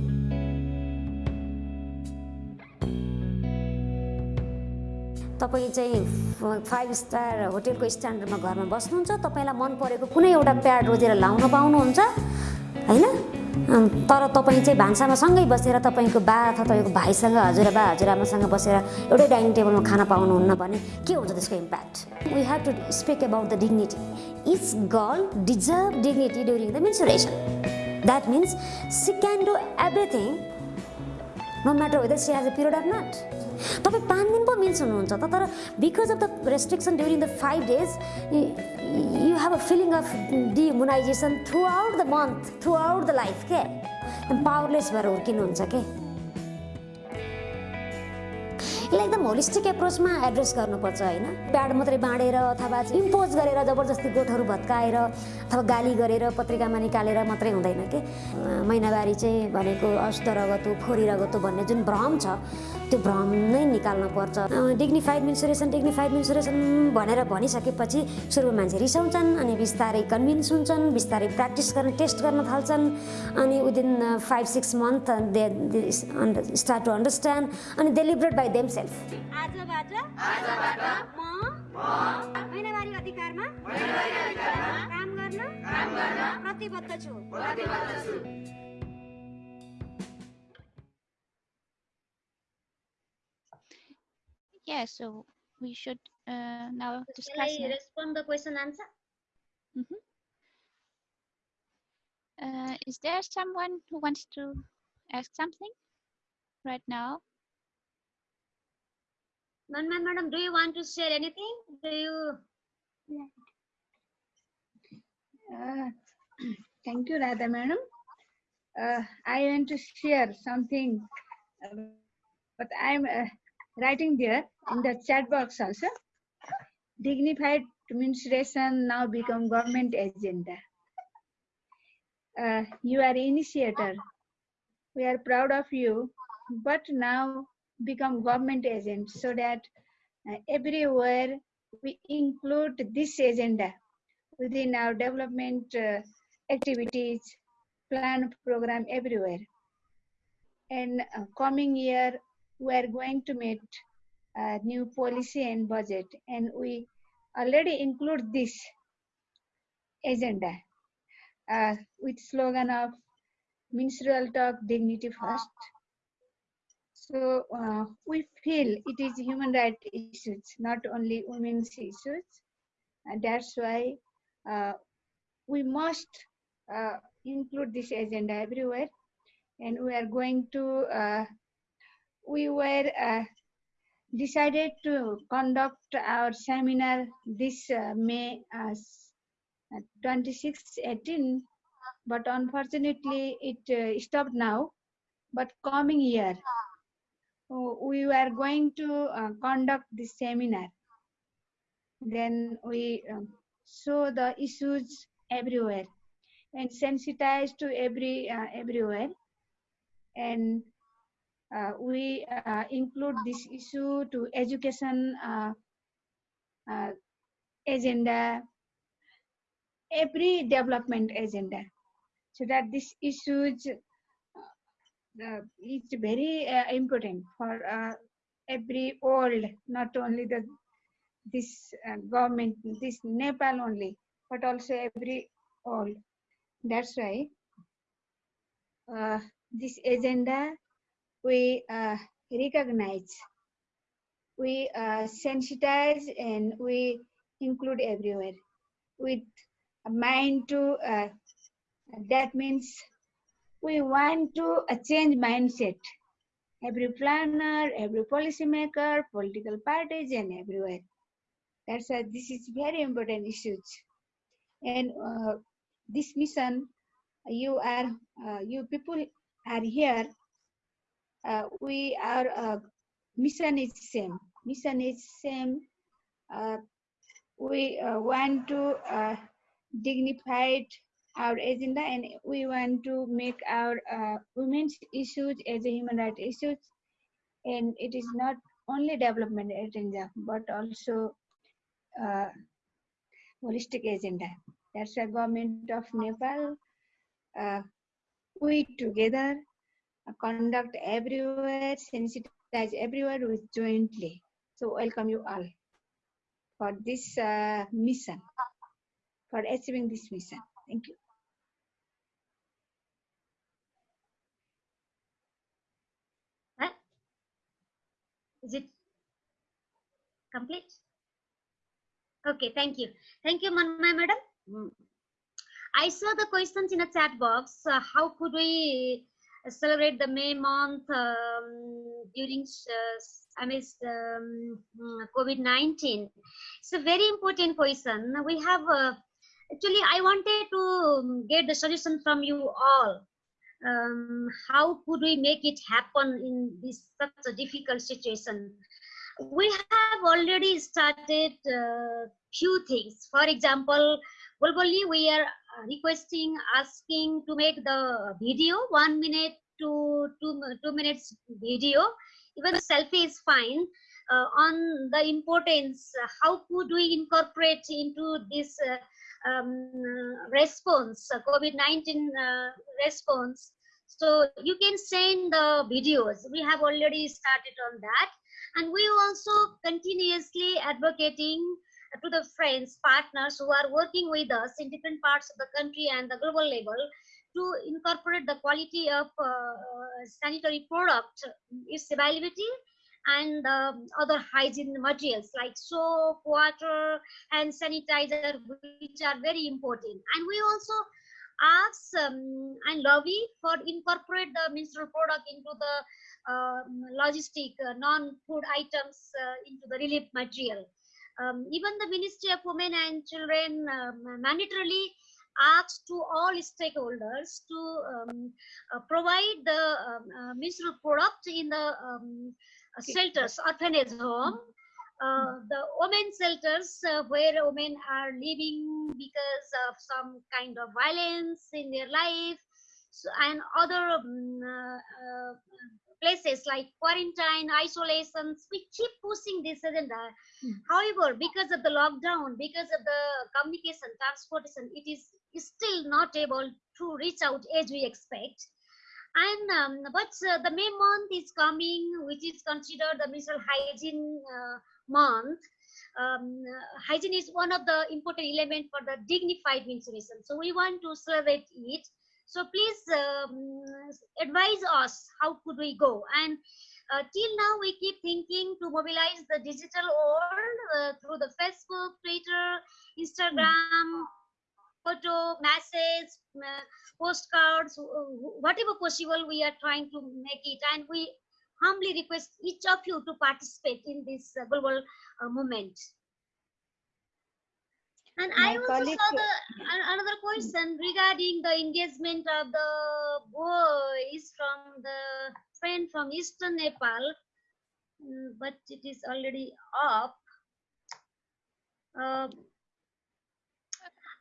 तपाईँ चाहिँ फाइभ स्टार होटेलको स्ट्यान्डर्डमा घरमा बस्नुहुन्छ तपाईँलाई मन परेको कुनै एउटा प्याड रोजेर लाउन पाउनुहुन्छ होइन? तर तपाईँ चाहिँ भान्सामा सँगै बसेर तपाईँको बा अथवा तपाईँको भाइसँग हजुरबा हजुरआमासँग बसेर एउटै डाइनिङ टेबलमा खाना पाउनुहुन्न भने के हुन्छ त्यसको impact we have to speak about the dignity each girl deserve dignity during the menstruation that means she can do everything no matter whether she has a period of not तपाईँ पाँच दिन पो मिल्स हुनुहुन्छ त तर because of the restriction during the five days you have a feeling of demonization throughout the month throughout the life के powerless भएर हुर्किनुहुन्छ के यसलाई एकदम होलिस्टिक एप्रोचमा एड्रेस गर्नुपर्छ होइन? प्याड मात्रै बाँडेर अथवा इम्पोज गरेर जबरजस्ती गोठहरू भत्काएर अथवा गाली गरेर पत्रिकामा निकालेर मात्रै हुँदैन कि महिनावारी चाहिँ भनेको अष्ट रगतो फोरी रगतो भन्ने जुन भ्रम छ त्यो भ्रम नै निकाल्न पर्छ। डिग्निफाइड मेन्सुरेसन डिग्निफाइड मेन्सुरेसन भनेर भनिसकेपछि सुरुमा मान्छे रिसाउँछन् अनि बिस्तारै कन्भिन्स हुन्छन् बिस्तारै प्र्याक्टिस गर्न टेस्ट गर्न थाल्छन् अनि within five six month they start to understand अनि डेलिभरेट बाई देम सेल्फ आजबाट म महिनावारी अधिकारमा काम गर्न प्रतिबद्ध छु। Yeah, so we should uh, now Shall discuss. I now. respond the question answer? Uh, is there someone who wants to ask something right now? Manman madam, do you want to share anything? Do you? Uh, Thank you, Radha madam. Uh, I want to share something, uh, but I'm uh, writing there in the chat box also. Dignified menstruation now become government agenda. Uh, you are initiator. We are proud of you, but now become government agent so that uh, everywhere we include this agenda within our development uh, activities, plan program everywhere. And uh, coming year, we are going to meet new policy and budget, and we already include this agenda uh, with slogan of menstrual talk dignity first. So uh, we feel it is human right issues, not only women's issues. And that's why uh, we must uh, include this agenda everywhere. And we are going to, uh, we were uh, decided to conduct our seminar this uh, May uh, uh, 26, 18, but unfortunately it uh, stopped now. But coming year, uh, we were going to conduct this seminar. Then we um, show the issues everywhere. and sensitized to every everywhere. And we uh, include this issue to education uh, uh, agenda, every development agenda, so that this issues uh, is very uh, important for uh, every world, not only the this uh, government, this Nepal only, but also every all. That's why uh, this agenda we uh, recognize, we uh, sensitize, and we include everywhere with a mind to. Uh, that means we want to uh, change mindset. Every planner, every policymaker, political parties, and everywhere. That's why this is very important issues. And uh, this mission, you are, uh, you people are here. Uh, we are uh, mission is same. Mission is same. Uh, we uh, want to uh, dignified our agenda and we want to make our uh, women's issues as a human rights issues and it is not only development agenda but also holistic agenda that's the government of nepal we together conduct everywhere sensitize everywhere with jointly so welcome you all for this uh, mission for achieving this mission thank you Is it complete? Okay, thank you. Thank you, Manmay madam. Mm. I saw the questions in the chat box. Uh, how could we celebrate the May month um, during uh, amidst um, COVID-19? It's a very important question. We have uh, actually I wanted to get the solution from you all um, how could we make it happen in this such a difficult situation we have already started uh, few things for example globally we are requesting asking to make the video one minute to two, two minutes video even the selfie is fine uh, on the importance how could we incorporate into this uh, um, response, uh, COVID-19 uh, response. So you can send the videos. We have already started on that. And we also continuously advocating to the friends, partners who are working with us in different parts of the country and the global level to incorporate the quality of uh, sanitary product, its availability and um, other hygiene materials like soap, water, and sanitizer, which are very important. And we also ask um, and lobby for incorporate the menstrual product into the uh, logistic uh, non-food items uh, into the relief material. Um, even the Ministry of Women and Children um, mandatorily asks to all stakeholders to um, uh, provide the um, uh, menstrual product in the um, shelters, orphanage home, uh, the women shelters uh, where women are living because of some kind of violence in their life. So, and other um, uh, places like quarantine, isolations. We keep pushing this agenda. Mm. However, because of the lockdown, because of the communication, transportation, it is still not able to reach out as we expect and um, but uh, the May month is coming, which is considered the menstrual hygiene uh, month. Um, hygiene is one of the important element for the dignified menstruation. So we want to celebrate it. So please um, advise us how could we go and uh, till now we keep thinking to mobilize the digital world uh, through the facebook twitter instagram photo, message, uh, postcards, whatever possible, we are trying to make it. And we humbly request each of you to participate in this uh, global uh, movement. And My I also saw the another question regarding the engagement of the boys from the friend from Eastern Nepal, mm, but it is already up. Uh,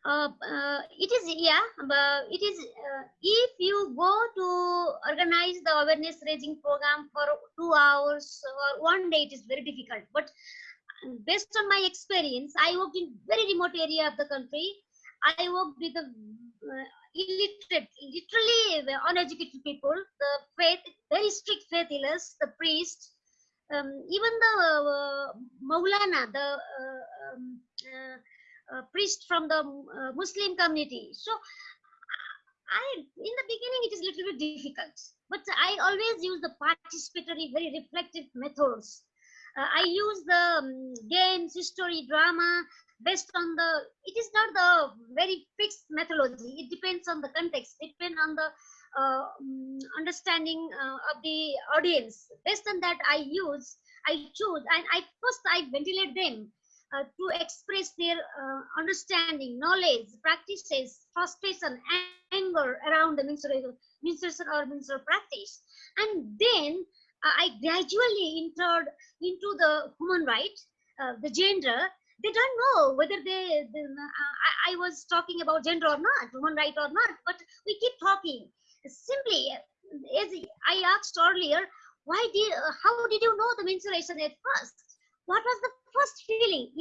uh, uh, it is yeah but it is uh, if you go to organize the awareness raising program for two hours or one day it is very difficult but based on my experience i worked in very remote area of the country i worked with the uh, illiterate literally uneducated people the faith very strict faith healers the priest um, even the uh, maulana the uh, um, uh, uh, priest from the uh, Muslim community. So I, in the beginning, it is a little bit difficult, but I always use the participatory, very reflective methods. Uh, I use the um, games, history, drama, based on the, it is not the very fixed methodology. It depends on the context, it depends on the uh, um, understanding uh, of the audience. Based on that, I use, I choose, and I first I ventilate them uh, to express their uh, understanding, knowledge, practices, frustration, anger around the menstruation, menstruation or menstrual practice. And then I gradually entered into the human rights, uh, the gender. They don't know whether they, they uh, I, I, was talking about gender or not, human right or not, but we keep talking. Simply, as I asked earlier, why did, how did you know the menstruation at first? What was the first feeling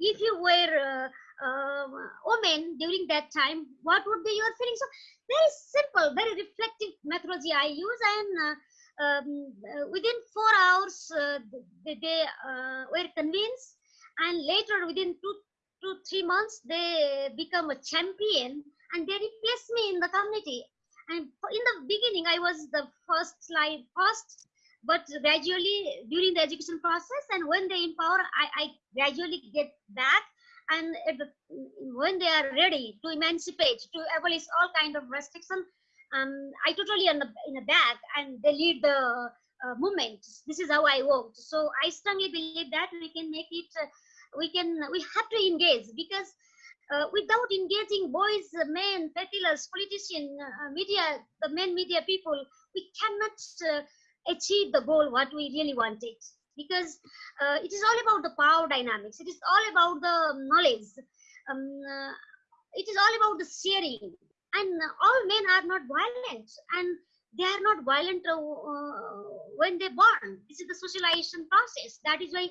if you were uh, uh, woman during that time what would be your feeling so very simple very reflective methodology i use and uh, um, uh, within four hours uh, they, they uh, were convinced and later within two to three months they become a champion and they replace me in the community. And in the beginning i was the first slide first but gradually during the education process and when they empower I, I gradually get back and when they are ready to emancipate to abolish all kind of restriction um, I totally in the, in the back and they lead the uh, movement. This is how I worked. So I strongly believe that we can make it uh, we can we have to engage because uh, without engaging boys, men, peddlers, politicians, uh, media, the main media people, we cannot uh, achieve the goal what we really wanted. Because uh, it is all about the power dynamics. It is all about the knowledge. Um, uh, it is all about the sharing and all men are not violent and they are not violent uh, uh, when they are born. This is the socialization process. That is why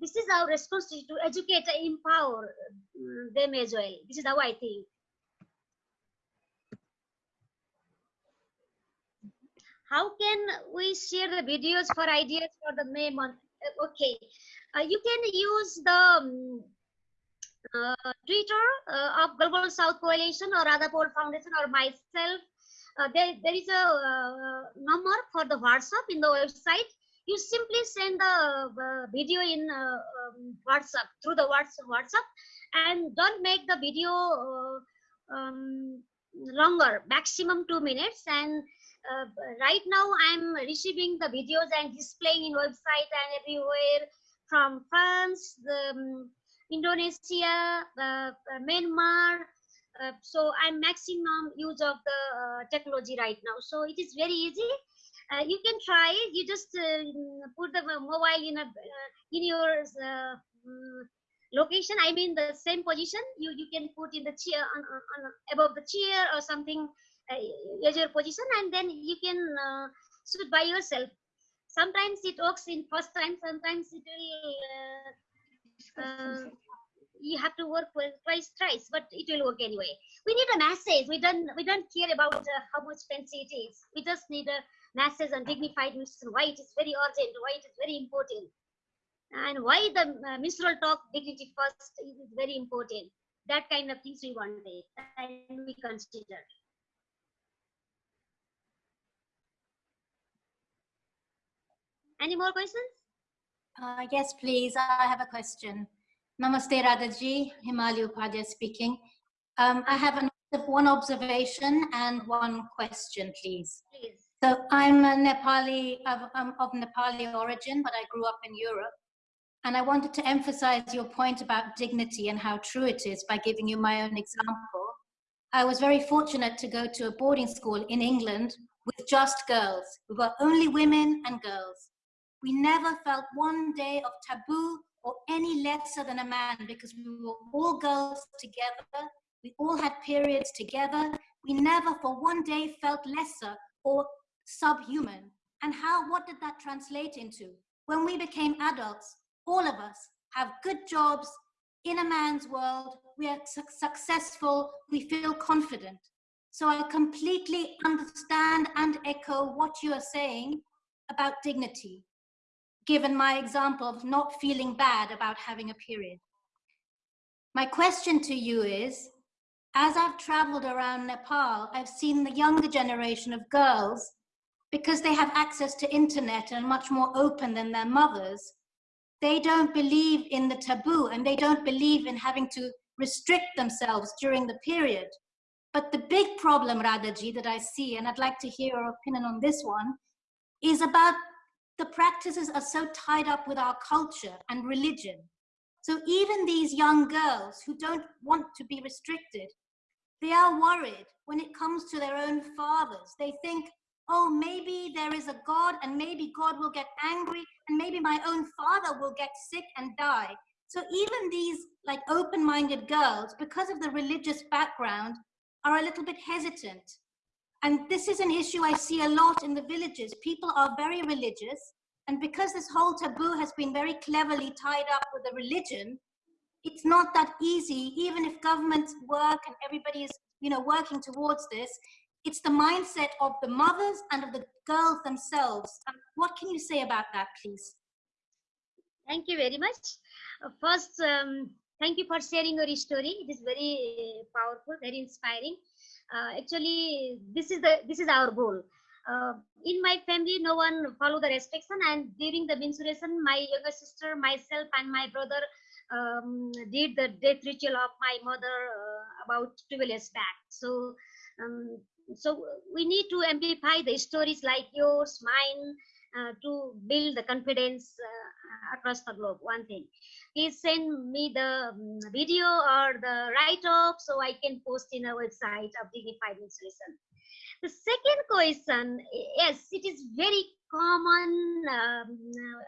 this is our responsibility to educate and empower uh, them as well. This is how i think. How can we share the videos for ideas for the May month? Uh, okay, uh, you can use the um, uh, Twitter uh, of Global South Coalition or Radha Foundation or myself. Uh, there, there is a uh, number for the WhatsApp in the website. You simply send the video in um, WhatsApp through the WhatsApp and don't make the video um, longer, maximum two minutes and uh, right now I'm receiving the videos and displaying in website and everywhere from France, the, um, Indonesia, uh, Myanmar. Uh, so I'm maximum use of the uh, technology right now. So it is very easy. Uh, you can try it. You just uh, put the mobile in a in your mm, location. I mean the same position. You you can put in the chair on, on, above the chair or something uh, as your position and then you can uh, shoot by yourself sometimes it works in first time sometimes it will uh, you have to work with twice twice but it will work anyway. We need a message. We don't we don't care about uh, how much fancy it is. We just need a message on dignified mission. Why it is very urgent? Why it is very important? And why the uh, menstrual talk dignity first is very important. That kind of things we wanted and we considered Any more questions? Uh, yes, please. I have a question. Namaste, Radhaji. Himali Upadhyay speaking. Um, I have an, one observation and one question, please. Please. So I'm a Nepali, of, um, of Nepali origin, but I grew up in Europe. And I wanted to emphasize your point about dignity and how true it is by giving you my own example. I was very fortunate to go to a boarding school in England with just girls. We were only women and girls. We never felt one day of taboo or any lesser than a man because we were all girls together. We all had periods together. We never for one day felt lesser or subhuman. And how, what did that translate into? When we became adults, all of us have good jobs in a man's world. We are su successful. We feel confident. So I completely understand and echo what you are saying about dignity, given my example of not feeling bad about having a period. My question to you is, as I've traveled around Nepal, I've seen the younger generation of girls, because they have access to internet and are much more open than their mothers, they don't believe in the taboo and they don't believe in having to restrict themselves during the period. But the big problem, Radhaji, that I see, and I'd like to hear your opinion on this one, is about the practices are so tied up with our culture and religion. So even these young girls who don't want to be restricted, they are worried when it comes to their own fathers. They think, oh, maybe there is a God and maybe God will get angry and maybe my own father will get sick and die. So even these like open-minded girls, because of the religious background, are a little bit hesitant. And this is an issue I see a lot in the villages. People are very religious. And because this whole taboo has been very cleverly tied up with the religion, it's not that easy, even if governments work and everybody is you know, working towards this, it's the mindset of the mothers and of the girls themselves. What can you say about that, please? Thank you very much. Uh, first, um, thank you for sharing your story. It is very powerful, very inspiring. Uh, actually, this is the this is our goal. Uh, in my family, no one follow the restriction, and during the menstruation, my younger sister, myself, and my brother um, did the death ritual of my mother uh, about 12 years back. So, um, so we need to amplify the stories like yours, mine, uh, to build the confidence uh, across the globe. One thing, please send me the um, video or the write-up so I can post in a website of Dignified Menstruation. The second question, yes, it is very common um,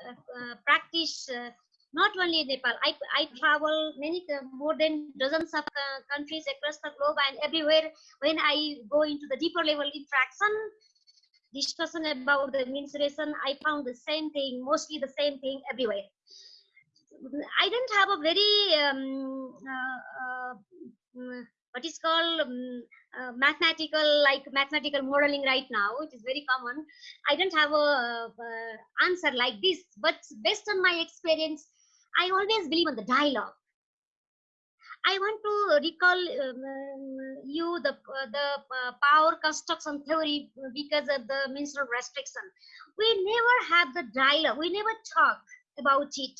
uh, uh, practice uh, not only in Nepal. I, I travel many more than dozens of countries across the globe and everywhere. When I go into the deeper level interaction, discussion about the menstruation, I found the same thing, mostly the same thing everywhere. I don't have a very um, uh, uh, what is called um, uh, mathematical like mathematical modeling right now it is very common i don't have a uh, answer like this but based on my experience I always believe in the dialogue. I want to recall um, you the the uh, power construction theory because of the menstrual restriction. We never have the dialogue. We never talk about it.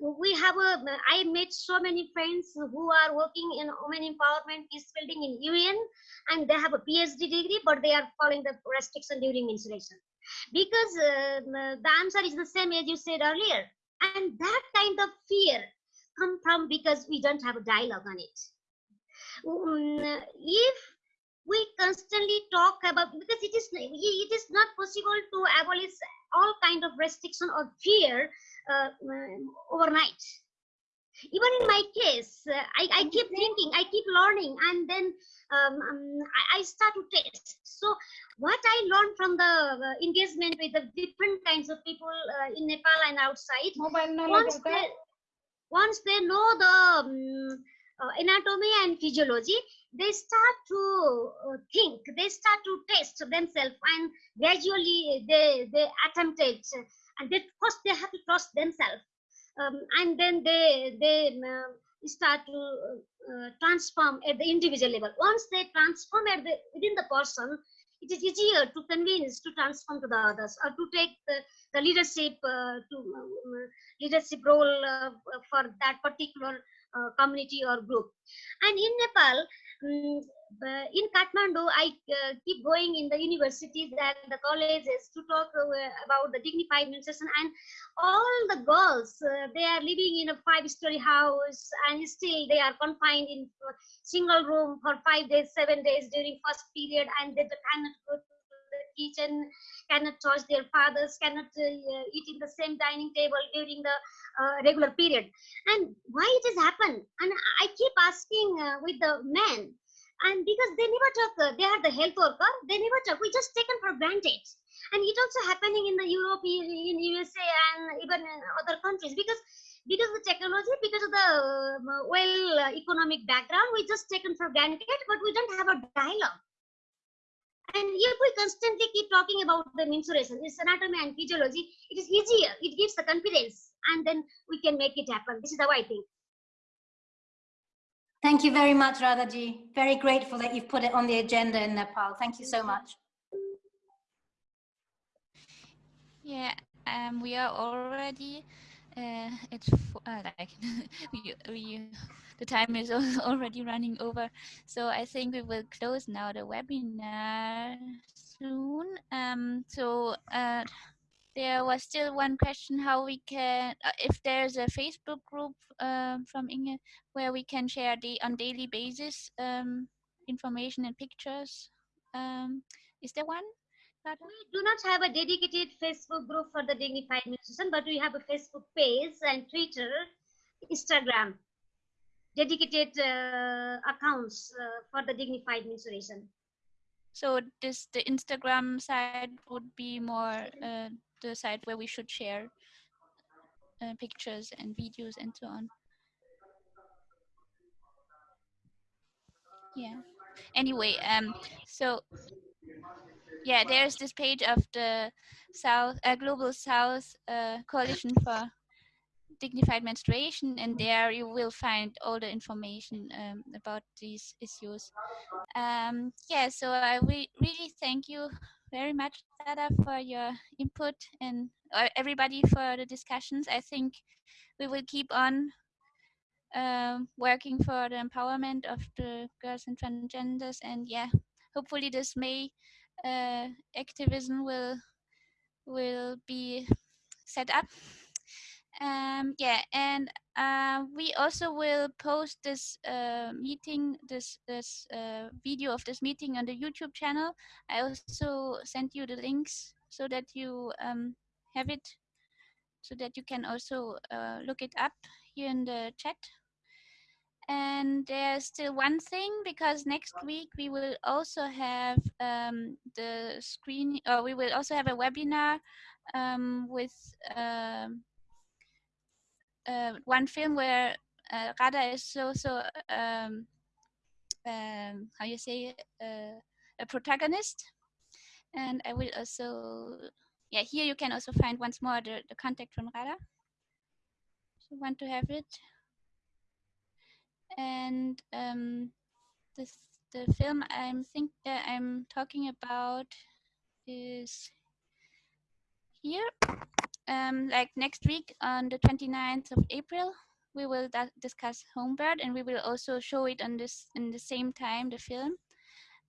We have a. I met so many friends who are working in women empowerment peace building in UN, and they have a PhD degree, but they are following the restriction during menstruation because uh, the answer is the same as you said earlier and that kind of fear come from because we don't have a dialogue on it. Um, if we constantly talk about because it is it is not possible to abolish all kind of restriction or fear uh, overnight. Even in my case uh, I, I keep thinking i keep learning and then um, um, I, I, start to test. So what I learned from the uh, engagement with the different kinds of people uh, in Nepal and outside, once they, once they know the um, uh, anatomy and physiology, they start to uh, think, they start to test themselves, and gradually they they attempt it, and they first they have to trust themselves, um, and then they they uh, start to uh, transform at the individual level. Once they transform at the within the person, it is easier to convince to transform to the others or to take the, the leadership uh, to uh, leadership role uh, for that particular uh, community or group. And in nepal um, in kathmandu i uh, keep going in the universities and the colleges to talk uh, about the dignified menstruation and all the girls they are living in a five story house and still they are confined in single room for five days, seven days during first period, and they cannot go to the kitchen, cannot touch their fathers, cannot uh, eat in the same dining table during the uh, regular period. And why it has happened? And I keep asking uh, with the men, and because they never talk, uh, they are the health worker, they never talk. We just taken for granted. And it also happening in the Europe, in USA, and even in other countries because because of the technology, because of the uh, well uh, economic background, we just taken for granted, but we don't have a dialogue. And if we constantly keep talking about the mensuration, this anatomy and physiology, it is easier. It gives the confidence, and then we can make it happen. This is how I think. Thank you very much, Radhaji. Very grateful that you've put it on the agenda in Nepal. Thank you so much. Yeah, um, we are already. Uh, it's uh, like we, we the time is already running over, so I think we will close now the webinar soon. Um, so uh, there was still one question: how we can, uh, if there's a Facebook group um, from Inge where we can share the on daily basis um, information and pictures. Um, is there one? We do not have a dedicated Facebook group for the dignified menstruation, but we have a Facebook page and Twitter, Instagram, dedicated uh, accounts uh, for the dignified menstruation. So this the Instagram side would be more uh, the site where we should share uh, pictures and videos and so on. Yeah. Anyway, um, so yeah, there's this page of the South uh, Global South uh, Coalition for Dignified Menstruation, and there you will find all the information um, about these issues. Um, yeah, so I re- really thank you very much, Radha, for your input and uh, everybody for the discussions. I think we will keep on um, working for the empowerment of the girls and transgenders, and yeah, hopefully this May uh, activism will will be set up. Um, yeah, and uh, we also will post this uh, meeting, this this uh, video of this meeting on the YouTube channel. I also sent you the links so that you um, have it, so that you can also uh, look it up here in the chat. And there's still one thing because next week we will also have um, the screen, or we will also have a webinar um, with. Uh, one film where uh, Radha is also um, um, how you say uh, a protagonist, and I will also yeah here you can also find once more the, the contact from Radha. So want to have it, and um, the film I'm think uh, I'm talking about is here um, like next week on the 29th of April, we will discuss Homebird and we will also show it on this in the same time, the film.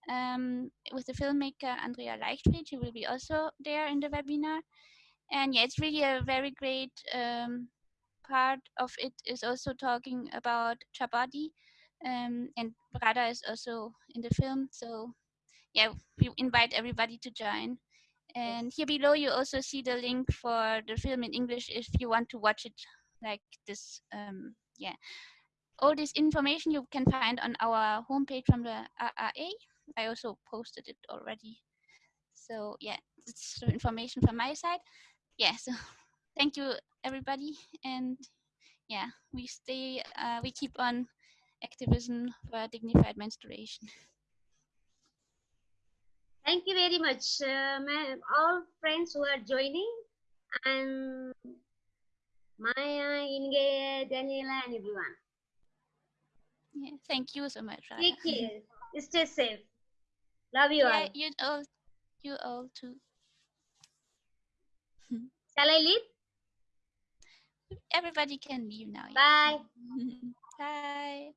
Um, with the filmmaker Andrea Leichtfried, she will be also there in the webinar. And yeah, it's really a very great um, part of it is also talking about Chhaupadi. Um, and Radha is also in the film. So yeah, we invite everybody to join. And here below, you also see the link for the film in English if you want to watch it like this. Um, yeah, all this information you can find on our homepage from the RRA. I also posted it already. So yeah, it's information from my side. Yeah, so thank you everybody, and yeah, we stay, uh, we keep on activism for dignified menstruation. Thank you very much, uh, ma- all friends who are joining, and Maya, Inge, Daniela, and everyone. Yeah, thank you so much, Radha. Take care. Stay safe. Love you Yeah, all. you all, you all too. Shall I leave? Everybody can leave now. Bye. Bye.